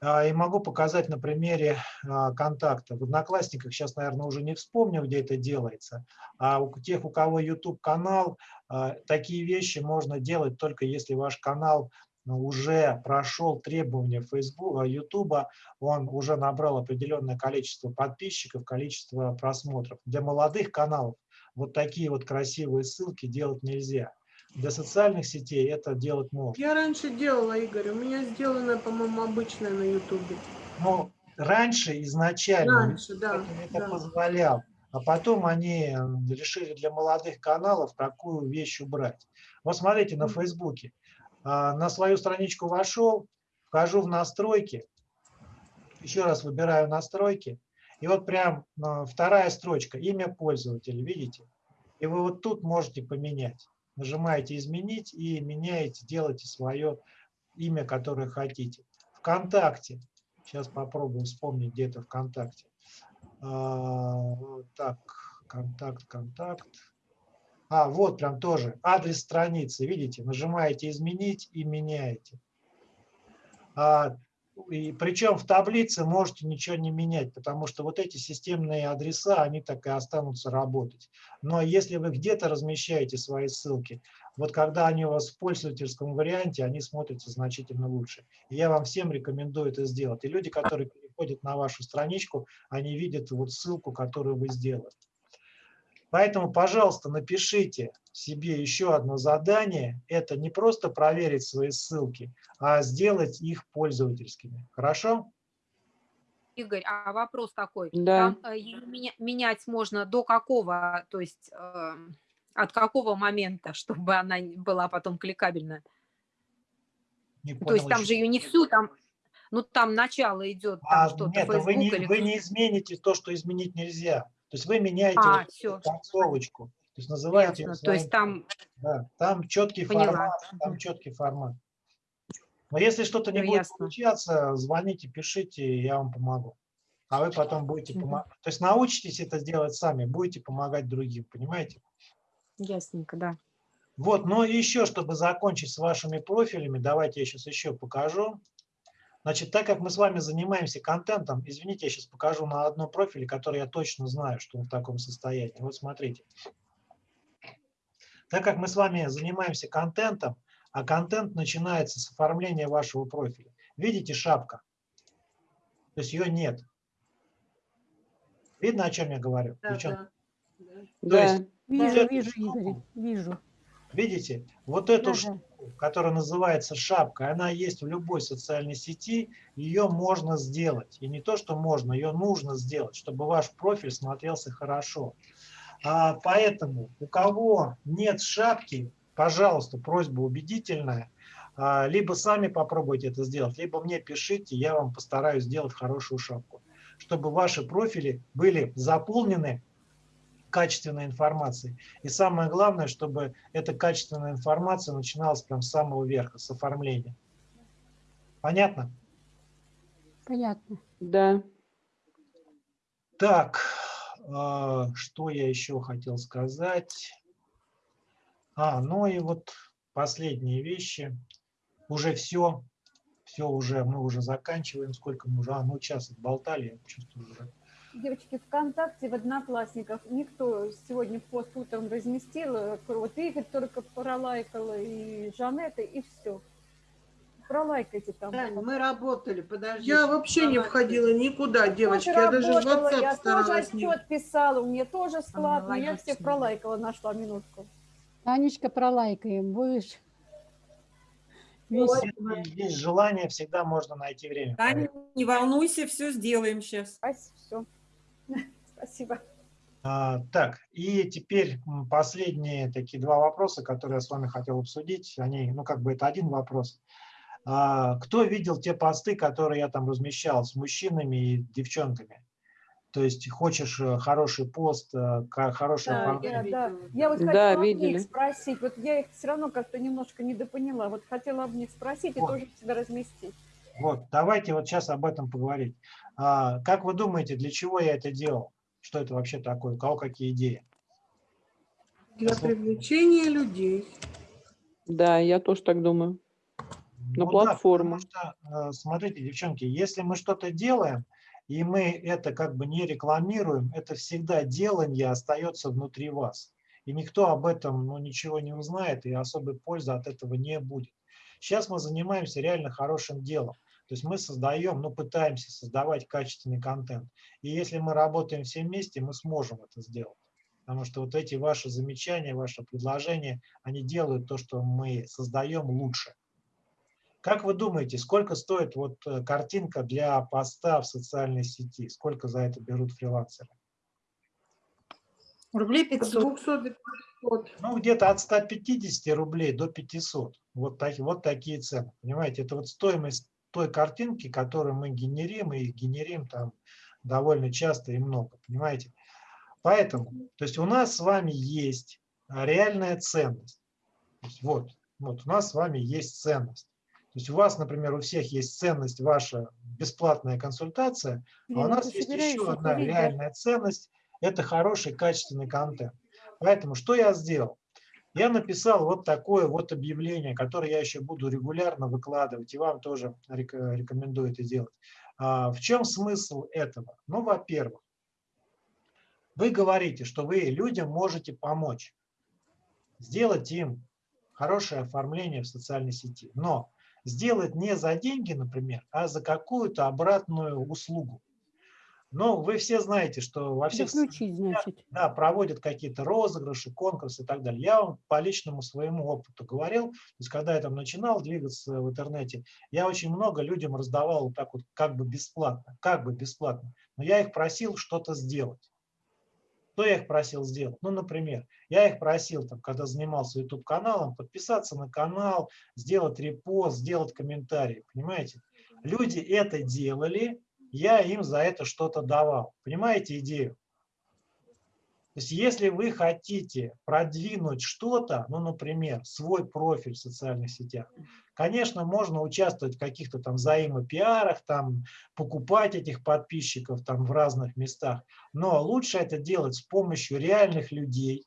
А, и могу показать на примере а, контакта. В Одноклассниках сейчас, наверное, уже не вспомню, где это делается. А у тех, у кого YouTube-канал, а, такие вещи можно делать только если ваш канал ну, уже прошел требования Facebook, YouTube, он уже набрал определенное количество подписчиков, количество просмотров. Для молодых каналов вот такие вот красивые ссылки делать нельзя. Для социальных сетей это делать можно. Я раньше делала, Игорь, у меня сделано, по-моему, обычное на Ютубе. Но раньше изначально раньше, да, это да. позволял, а потом они решили для молодых каналов такую вещь убрать. Вот смотрите на Фейсбуке. А, на свою страничку вошел, вхожу в настройки, еще раз выбираю настройки, и вот прям а, вторая строчка, имя пользователя, видите? И вы вот тут можете поменять нажимаете «Изменить» и меняете, делаете свое имя, которое хотите. ВКонтакте. Сейчас попробуем вспомнить, где это ВКонтакте. А, так, контакт, контакт. А, вот прям тоже адрес страницы, видите, нажимаете «Изменить» и меняете. А, и причем в таблице можете ничего не менять, потому что вот эти системные адреса, они так и останутся работать. Но если вы где-то размещаете свои ссылки, вот когда они у вас в пользовательском варианте, они смотрятся значительно лучше. И я вам всем рекомендую это сделать. И люди, которые переходят на вашу страничку, они видят вот ссылку, которую вы сделали. Поэтому, пожалуйста, напишите себе еще одно задание. Это не просто проверить свои ссылки, а сделать их пользовательскими. Хорошо? Игорь, а вопрос такой. Да. Там э, меня, менять можно до какого, то есть э, от какого момента, чтобы она была потом кликабельна? Не то есть там еще. же ее не всю, там, ну там начало идет, там А, что-то, нет, Facebook вы не, или... вы не измените то, что изменить нельзя. То есть вы меняете А, вот концовочку. То есть называете Ясно. её То есть своим- там, Да, там четкий Поняла. формат, там четкий формат. Но если что-то не Всё будет ясно. получаться, звоните, пишите, я вам помогу. А вы потом будете помогать. То есть научитесь это делать сами, будете помогать другим, понимаете? ясненько, да. Вот, но еще, чтобы закончить с вашими профилями, давайте я сейчас еще покажу. Значит, так как мы с вами занимаемся контентом, извините, я сейчас покажу на одном профиле, который я точно знаю, что он в таком состоянии. Вот смотрите. Так как мы с вами занимаемся контентом, а контент начинается с оформления вашего профиля. Видите шапка? То есть ее нет. Видно, о чем я говорю? Да, да. То Да, есть вижу, вижу, Игорь, вижу. Видите, вот эту Да, штуку, которая называется шапка, она есть в любой социальной сети, ее можно сделать. И не то, что можно, ее нужно сделать, чтобы ваш профиль смотрелся хорошо. А, поэтому у кого нет шапки, пожалуйста, просьба убедительная, а, либо сами попробуйте это сделать, либо мне пишите, я вам постараюсь сделать хорошую шапку, чтобы ваши профили были заполнены качественной информацией. И самое главное, чтобы эта качественная информация начиналась прям с самого верха, с оформления. Понятно? Понятно. Да. Так, а, что я еще хотел сказать? А, ну и вот последние вещи. Уже все. все уже, мы уже заканчиваем. Сколько мы уже? А, ну, час отболтали, я чувствую уже. Девочки, ВКонтакте, в Одноклассниках никто сегодня пост утром разместил. Вот Игорь только пролайкала, и Жанетта, и все. Пролайкайте там. Тань, мы работали, подожди. Я вообще не входила никуда, девочки. Я даже в WhatsApp я тоже старалась не... отчет писала, у меня тоже склад, но я всех да. пролайкала, нашла минутку. Танечка, пролайкаем, будешь? Есть желание, всегда можно найти время. Таня, не волнуйся, все сделаем сейчас. Все. Спасибо. А, так, и теперь последние такие два вопроса, которые я с вами хотел обсудить. Они, ну, как бы это один вопрос. А, кто видел те посты, которые я там размещал с мужчинами и девчонками? То есть хочешь э, хороший пост, э, хорошее Да, оформление? я, да. я вот Да, хотела об видели. них спросить, вот я их все равно как-то немножко недопоняла, вот хотела об них спросить и Вот. тоже себя разместить. Вот, давайте вот сейчас об этом поговорить. А, как вы думаете, для чего я это делал? Что это вообще такое? У кого какие идеи? Для привлечения людей. Да, я тоже так думаю. На Ну да, платформу. потому что, э, смотрите, девчонки, если мы что-то делаем, и мы это как бы не рекламируем, это всегда делание остается внутри вас. И никто об этом ну, ничего не узнает, и особой пользы от этого не будет. Сейчас мы занимаемся реально хорошим делом. То есть мы создаем, ну, пытаемся создавать качественный контент. И если мы работаем все вместе, мы сможем это сделать. Потому что вот эти ваши замечания, ваши предложения, они делают то, что мы создаем лучше. Как вы думаете, сколько стоит вот э, картинка для поста в социальной сети? Сколько за это берут фрилансеры? Рублей От 500. 200 до 500. Ну, где-то от 150 рублей до 500. Вот, так, вот такие цены. Понимаете, это вот стоимость той картинки, которую мы генерим, и их генерим там довольно часто и много. Понимаете? Поэтому, то есть у нас с вами есть а, реальная ценность. Вот, вот у нас с вами есть ценность. То есть у вас, например, у всех есть ценность ваша бесплатная консультация, а у нас есть еще одна реальная ценность – это хороший качественный контент. Поэтому что я сделал? Я написал вот такое вот объявление, которое я еще буду регулярно выкладывать, и вам тоже рек- рекомендую это делать. А, В чем смысл этого? Ну, во-первых, вы говорите, что вы людям можете помочь, сделать им хорошее оформление в социальной сети, но сделать не за деньги, например, а за какую-то обратную услугу. Но вы все знаете, что во всех Заключить, значит. да, проводят какие-то розыгрыши, конкурсы и так далее. Я вам по личному своему опыту говорил, то есть когда я там начинал двигаться в интернете, я очень много людям раздавал вот так вот как бы бесплатно, как бы бесплатно, но я их просил что-то сделать. Что я их просил сделать? Ну, например, я их просил, там, когда занимался YouTube-каналом, подписаться на канал, сделать репост, сделать комментарий, понимаете? Люди это делали, я им за это что-то давал. Понимаете идею? То есть если вы хотите продвинуть что-то, ну, например, свой профиль в социальных сетях, конечно, можно участвовать в каких-то там взаимопиарах, там, покупать этих подписчиков там в разных местах, но лучше это делать с помощью реальных людей,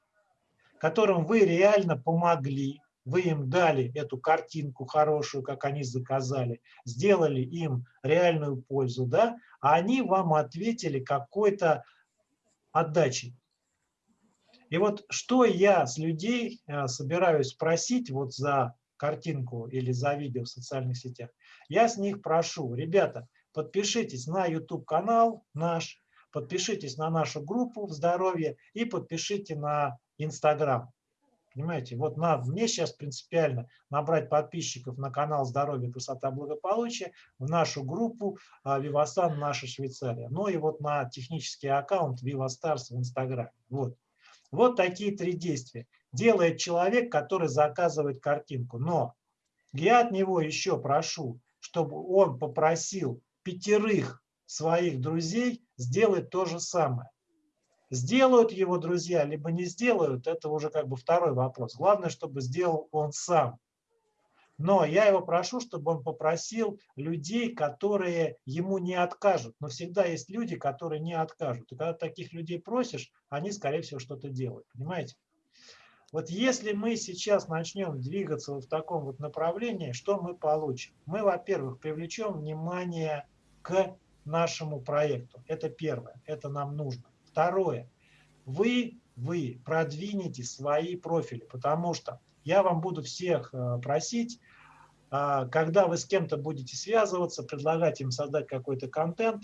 которым вы реально помогли, вы им дали эту картинку хорошую, как они заказали, сделали им реальную пользу, да, а они вам ответили какой-то отдачей. И вот что я с людей э, собираюсь спросить вот за картинку или за видео в социальных сетях, я с них прошу, ребята, подпишитесь на YouTube-канал наш, подпишитесь на нашу группу здоровье и подпишите на Instagram. Понимаете, вот на, мне сейчас принципиально набрать подписчиков на канал «Здоровье, красота, благополучие», в нашу группу а, «Вивасан. Наша Швейцария», ну и вот на технический аккаунт «Вивастарс» в Инстаграме. Вот. вот такие три действия. Делает человек, который заказывает картинку. Но я от него еще прошу, чтобы он попросил пятерых своих друзей сделать то же самое. Сделают его друзья, либо не сделают, это уже как бы второй вопрос. Главное, чтобы сделал он сам. Но я его прошу, чтобы он попросил людей, которые ему не откажут. Но всегда есть люди, которые не откажут. И когда таких людей просишь, они, скорее всего, что-то делают. Понимаете? Вот если мы сейчас начнем двигаться вот в таком вот направлении, что мы получим? Мы, во-первых, привлечем внимание к нашему проекту. Это первое, это нам нужно. Второе, вы, вы продвинете свои профили, потому что я вам буду всех э, просить, а, когда вы с кем-то будете связываться, предлагать им создать какой-то контент,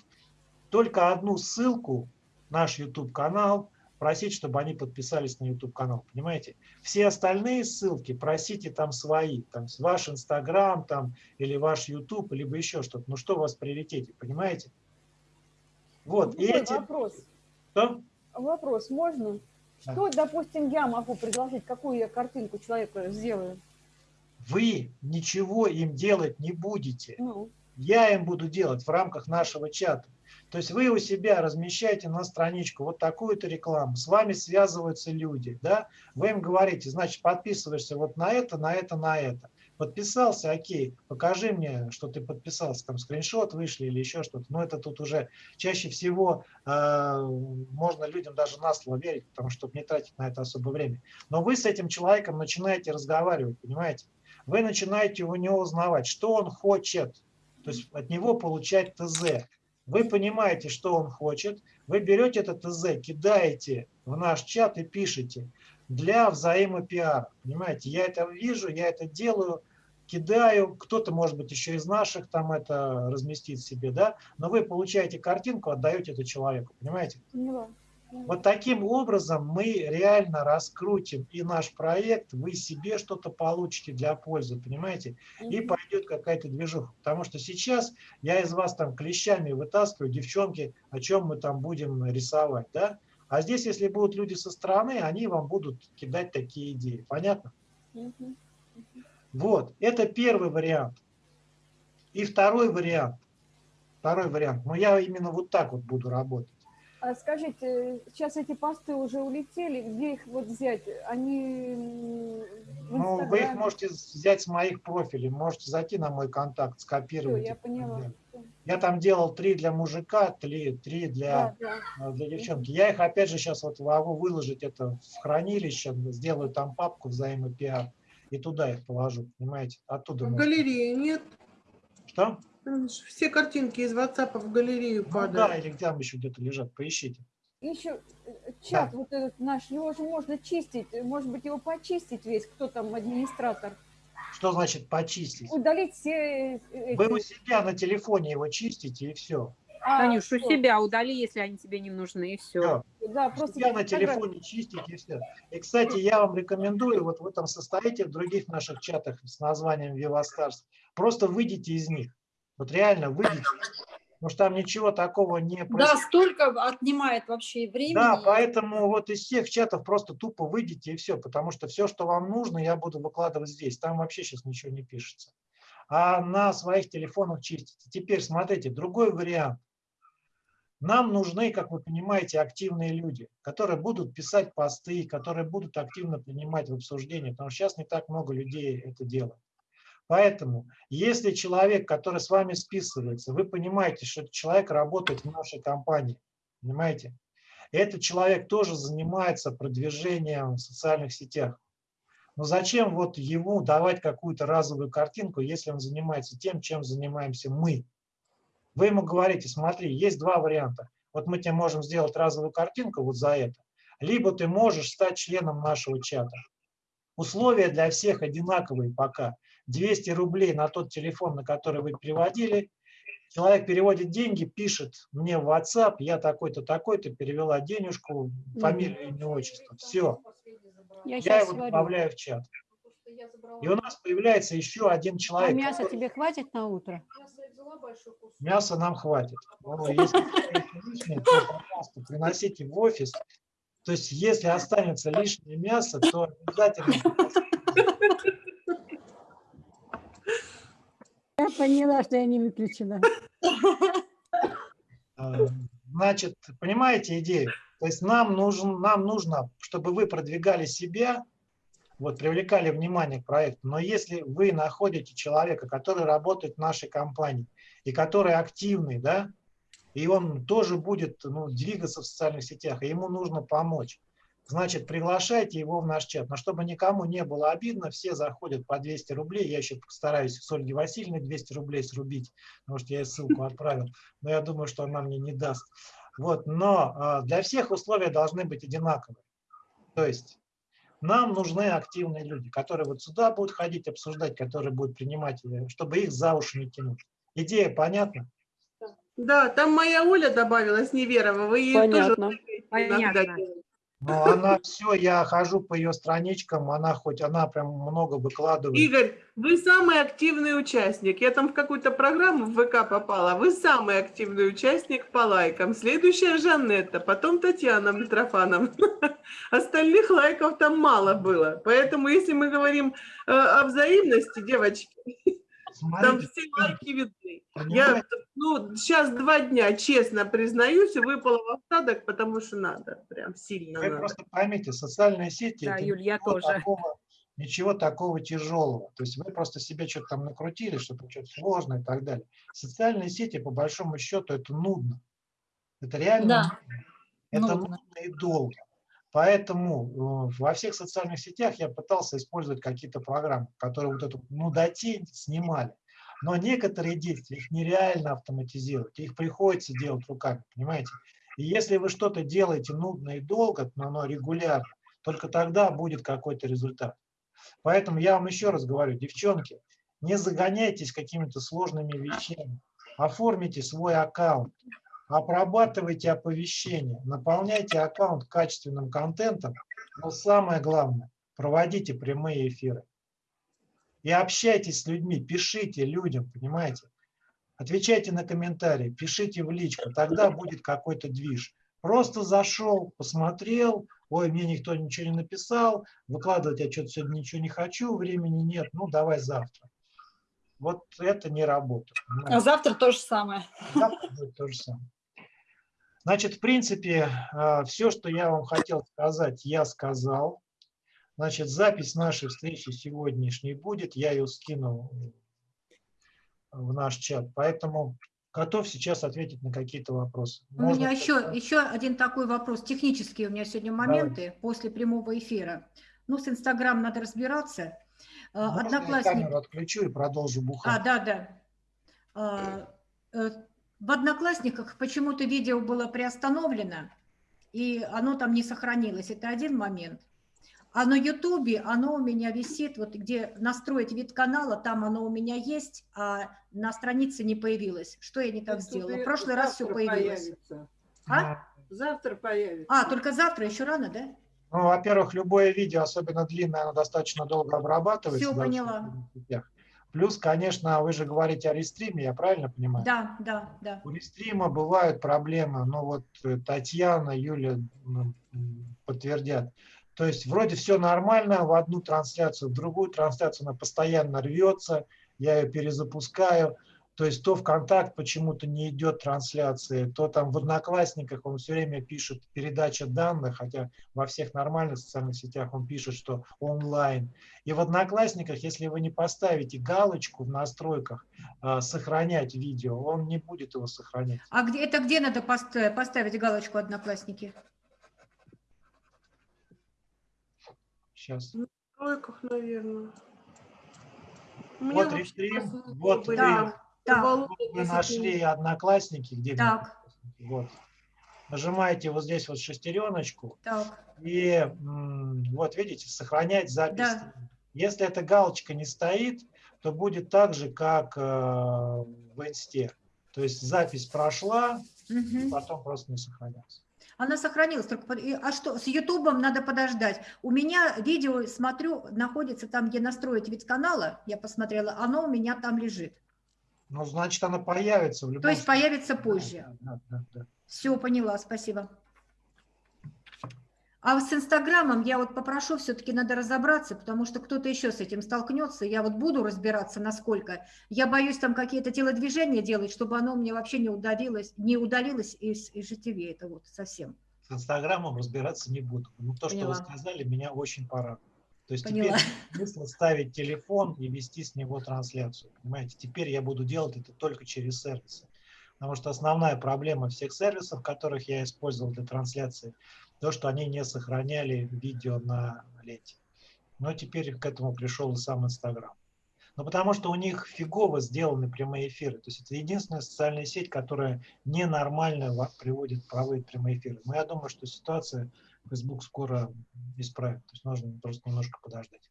только одну ссылку, наш YouTube-канал, просить, чтобы они подписались на YouTube-канал, понимаете? Все остальные ссылки просите там свои, там ваш Инстаграм там, или ваш YouTube, либо еще что-то. Ну что у вас в приоритете, понимаете? Вот, и эти... Вопрос. Что? Вопрос, можно? Да. Что, допустим, я могу предложить, какую я картинку человеку сделаю? Вы ничего им делать не будете. Ну, Я им буду делать в рамках нашего чата. То есть вы у себя размещаете на страничку вот такую-то рекламу, с вами связываются люди, да? вы им говорите, значит, подписываешься вот на это, на это, на это. Подписался, окей, покажи мне, что ты подписался, там скриншот вышли или еще что-то. Но это тут уже чаще всего э, можно людям даже на слово верить, потому что не тратить на это особо время. Но вы с этим человеком начинаете разговаривать, понимаете? Вы начинаете у него узнавать, что он хочет, то есть от него получать ТЗ. Вы понимаете, что он хочет, вы берете этот ТЗ, кидаете в наш чат и пишете для взаимопиара. Понимаете, я это вижу, я это делаю, кидаю, кто-то, может быть, еще из наших там это разместит себе, да, но вы получаете картинку, отдаете это человеку, понимаете? поняла. Вот таким образом мы реально раскрутим и наш проект, вы себе что-то получите для пользы, понимаете? И пойдет какая-то движуха. Потому что сейчас я из вас там клещами вытаскиваю, девчонки, о чем мы там будем рисовать, да? А здесь, если будут люди со стороны, они вам будут кидать такие идеи. Понятно? Вот, это первый вариант. И второй вариант. Второй вариант. Но я именно вот так вот буду работать. А скажите, сейчас эти посты уже улетели, где их вот взять? Они Ну, вы их можете взять с моих профилей, можете зайти на мой контакт, скопировать. я и так поняла. Я там делал три для мужика, три, три для, Да, да. э, для девчонки. Я их опять же сейчас вот могу выложить это в хранилище, сделаю там папку взаимопиар и туда их положу, понимаете? Оттуда. В можно. галерее нет. Что? Все картинки из WhatsApp в галерею Ну да, падают. или там еще где-то лежат, поищите. Еще э, чат вот этот наш, его же можно чистить, может быть, его почистить весь, кто там администратор. Что значит почистить? Удалить все э, Вы у себя на телефоне его чистите и все. А, Танюш, у всё. себя удали, если они тебе не нужны, и все. Да, просто себя на телефоне чистить и все. И, кстати, я вам рекомендую, вот в этом состоите в других наших чатах с названием Vivastars, просто выйдите из них. Вот реально выйдите. Потому что там ничего такого не Да, происходит. столько отнимает вообще времени. Да, поэтому вот из всех чатов просто тупо выйдите и все, потому что все, что вам нужно, я буду выкладывать здесь. Там вообще сейчас ничего не пишется. А на своих телефонах чистите. Теперь смотрите, другой вариант. Нам нужны, как вы понимаете, активные люди, которые будут писать посты, которые будут активно принимать в обсуждение, потому что сейчас не так много людей это делают. Поэтому, если человек, который с вами списывается, вы понимаете, что этот человек работает в нашей компании, понимаете, этот человек тоже занимается продвижением в социальных сетях. Но зачем вот ему давать какую-то разовую картинку, если он занимается тем, чем занимаемся мы? Вы ему говорите, смотри, есть два варианта. Вот мы тебе можем сделать разовую картинку вот за это. Либо ты можешь стать членом нашего чата. Условия для всех одинаковые пока. 200 рублей на тот телефон, на который вы переводили. Человек переводит деньги, пишет мне в WhatsApp, я такой-то, такой-то, перевела денежку, фамилию, имя, отчество. Все. Я Я его сварю. добавляю в чат. И у нас появляется еще один А человек. мясо который- тебе хватит на утро? Мяса нам хватит. Если есть лишнее, то, пожалуйста, приносите в офис. То есть, если останется лишнее мясо, то обязательно (laughs) Я поняла, что я не выключена. Э, (laughs) Значит, понимаете идею? То есть нам, нужен, нам нужно, чтобы вы продвигали себя, вот, привлекали внимание к проекту. Но если вы находите человека, который работает в нашей компании и который активный, да, и он тоже будет ну, двигаться в социальных сетях, и ему нужно помочь, значит, приглашайте его в наш чат. Но чтобы никому не было обидно, все заходят по 200 рублей. Я еще постараюсь с Ольги Васильевной 200 рублей срубить, потому что я ей ссылку отправил. Но я думаю, что она мне не даст. Вот, но а, для всех условия должны быть одинаковые. То есть нам нужны активные люди, которые вот сюда будут ходить, обсуждать, которые будут принимать, э, чтобы их за уши не тянуть. Идея понятна? Да, там моя Оля добавилась, Неверова. Вы ей Понятно. тоже Понятно. Но она все, я хожу по ее страничкам, она хоть, она прям много выкладывает. Игорь, вы самый активный участник. Я там в какую-то программу в ВК попала. Вы самый активный участник по лайкам. Следующая Жанетта, потом Татьяна Митрофановна. (laughs) Остальных лайков там мало было. Поэтому, если мы говорим э, о взаимности, девочки, (laughs) там Смотрите, все лайки видны. Я ну, сейчас два дня, честно признаюсь, выпала в осадок, потому что надо. Прям сильно Вы надо. просто поймите, социальные сети Да, это Юль, я ничего тоже. такого, ничего такого тяжелого. То есть вы просто себе что-то там накрутили, что-то что-то сложное и так далее. Социальные сети, по большому счету, это нудно. Это реально Да, нудно. Это нудно. нудно и долго. Поэтому э, во всех социальных сетях я пытался использовать какие-то программы, которые вот эту нудотень снимали. Но некоторые действия, их нереально автоматизировать, их приходится делать руками, понимаете? И если вы что-то делаете нудно и долго, но оно регулярно, только тогда будет какой-то результат. Поэтому я вам еще раз говорю, девчонки, не загоняйтесь какими-то сложными вещами. Оформите свой аккаунт, обрабатывайте оповещения, наполняйте аккаунт качественным контентом, но самое главное, проводите прямые эфиры. И общайтесь с людьми, пишите людям, понимаете? Отвечайте на комментарии, пишите в личку, тогда будет какой-то движ. Просто зашел, посмотрел, ой, мне никто ничего не написал, выкладывать я что-то сегодня ничего не хочу, времени нет, ну давай завтра. Вот это не работает. А завтра то же самое. Завтра будет то же самое. Значит, в принципе, все, что я вам хотел сказать, я сказал. Значит, запись нашей встречи сегодняшней будет, я ее скину в наш чат, поэтому готов сейчас ответить на какие-то вопросы. У меня еще, еще один такой вопрос. Технические у меня сегодня моменты после прямого эфира. Ну, с Инстаграм надо разбираться. А, Можно я Одноклассник... камеру отключу и продолжу бухать? А, да, да. А, э, В Одноклассниках почему-то видео было приостановлено, и оно там не сохранилось. Это один момент. А на Ютубе оно у меня висит, вот где настроить вид канала, там оно у меня есть, а на странице не появилось. Что я не так сделала? В прошлый раз все появилось. появится. А? Завтра появится. А, только завтра, еще рано, да? Ну, во-первых, любое видео, особенно длинное, оно достаточно долго обрабатывается. Всё да, в поняла. Плюс, конечно, вы же говорите о рестриме, я правильно понимаю? Да, да, да. У рестрима бывают проблемы, но вот э, Татьяна, Юля м, подтвердят. То есть вроде все нормально, в одну трансляцию, в другую трансляцию она постоянно рвется, я ее перезапускаю. То есть то ВКонтакт почему-то не идет трансляции, то там в Одноклассниках он все время пишет передача данных, хотя во всех нормальных социальных сетях он пишет, что онлайн. И в Одноклассниках, если вы не поставите галочку в настройках э, «Сохранять видео», он не будет его сохранять. А где, это где надо пост- поставить галочку «Одноклассники»? Сейчас. В настройках, наверное. Меня Вот рестрим, вот были. Вы 10 нашли. Одноклассники, где Так. Вот. Нажимаете вот здесь вот шестереночку, так. и вот видите, сохранять запись. Да. Если эта галочка не стоит, то будет так же, как э, в инсте. То есть запись прошла, Мгм. потом просто не сохранялась. Она сохранилась. Только, а что, с Ютубом надо подождать. У меня видео, смотрю, находится там, где настроить вид канала, я посмотрела, оно у меня там лежит. Ну, значит, она появится в любом То есть случае. появится позже. Да, да, да. Все, поняла, спасибо. А с Инстаграмом я вот попрошу, все-таки надо разобраться, потому что кто-то еще с этим столкнется. Я вот буду разбираться, насколько. Я боюсь там какие-то телодвижения делать, чтобы оно мне вообще не удалилось, не удалилось из, из житиве. Это вот совсем. С Инстаграмом разбираться не буду. Но то, что вы Поняла. сказали, меня очень порадовало. То есть Поняла. теперь нет смысла ставить телефон и вести с него трансляцию. Понимаете, теперь я буду делать это только через сервисы. Потому что основная проблема всех сервисов, которых я использовал для трансляции, то, что они не сохраняли видео на ленте. Но теперь к этому пришел и сам Инстаграм. Ну, потому что у них фигово сделаны прямые эфиры. То есть это единственная социальная сеть, которая ненормально во- приводит, проводит прямые эфиры. Но я думаю, что ситуация Facebook скоро исправит. То есть нужно просто немножко подождать.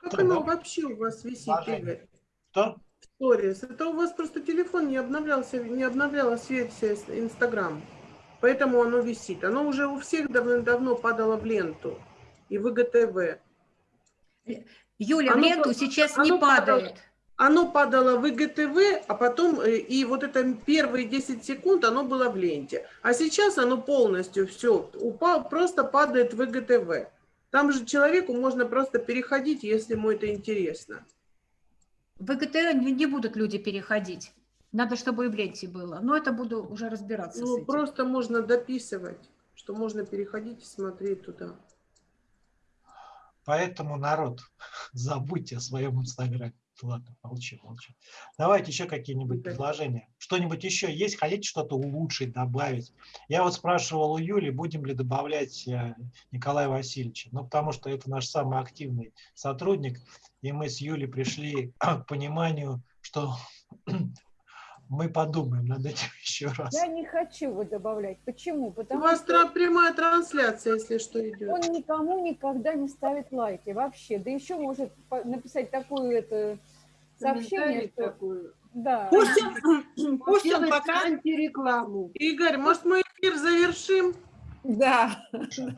Как Так, оно вообще у вас висит. Игорь? Что? Сторис. Это у вас просто телефон не обновлялся, не обновлялась версия с- Инстаграм. Поэтому оно висит. Оно уже у всех давно-давно падало в ленту. И в ИГТВ. Юля, в Оно ленту по- сейчас оно не падало- падает. Оно падало в ИГТВ, а потом э, и вот это первые 10 секунд оно было в ленте. А сейчас оно полностью все упал, просто падает в ИГТВ. Там же человеку можно просто переходить, если ему это интересно. В ИГТ не будут люди переходить. Надо, чтобы и в ленте было. Но это буду уже разбираться с Ну, этим. просто можно дописывать, что можно переходить и смотреть туда. Поэтому, народ, (laughs) забудьте о своем Инстаграме. Ладно, молчу, молчу. Давайте еще какие-нибудь предложения. Что-нибудь еще есть? Хотите что-то улучшить, добавить? Я вот спрашивал у Юли, будем ли добавлять э, Николая Васильевича. Ну, потому что это наш самый активный сотрудник. И мы с Юлей пришли к пониманию, что (clears throat) мы подумаем над этим (laughs) еще раз. Я не хочу его добавлять. Почему? У Потому вас что прямая трансляция, если что, идет. он никому никогда не ставит лайки вообще. Да еще может написать такую это сообщение, что да. Пусть он, пусть он пока... антирекламу. Игорь, может, мы эфир завершим? Да. (laughs)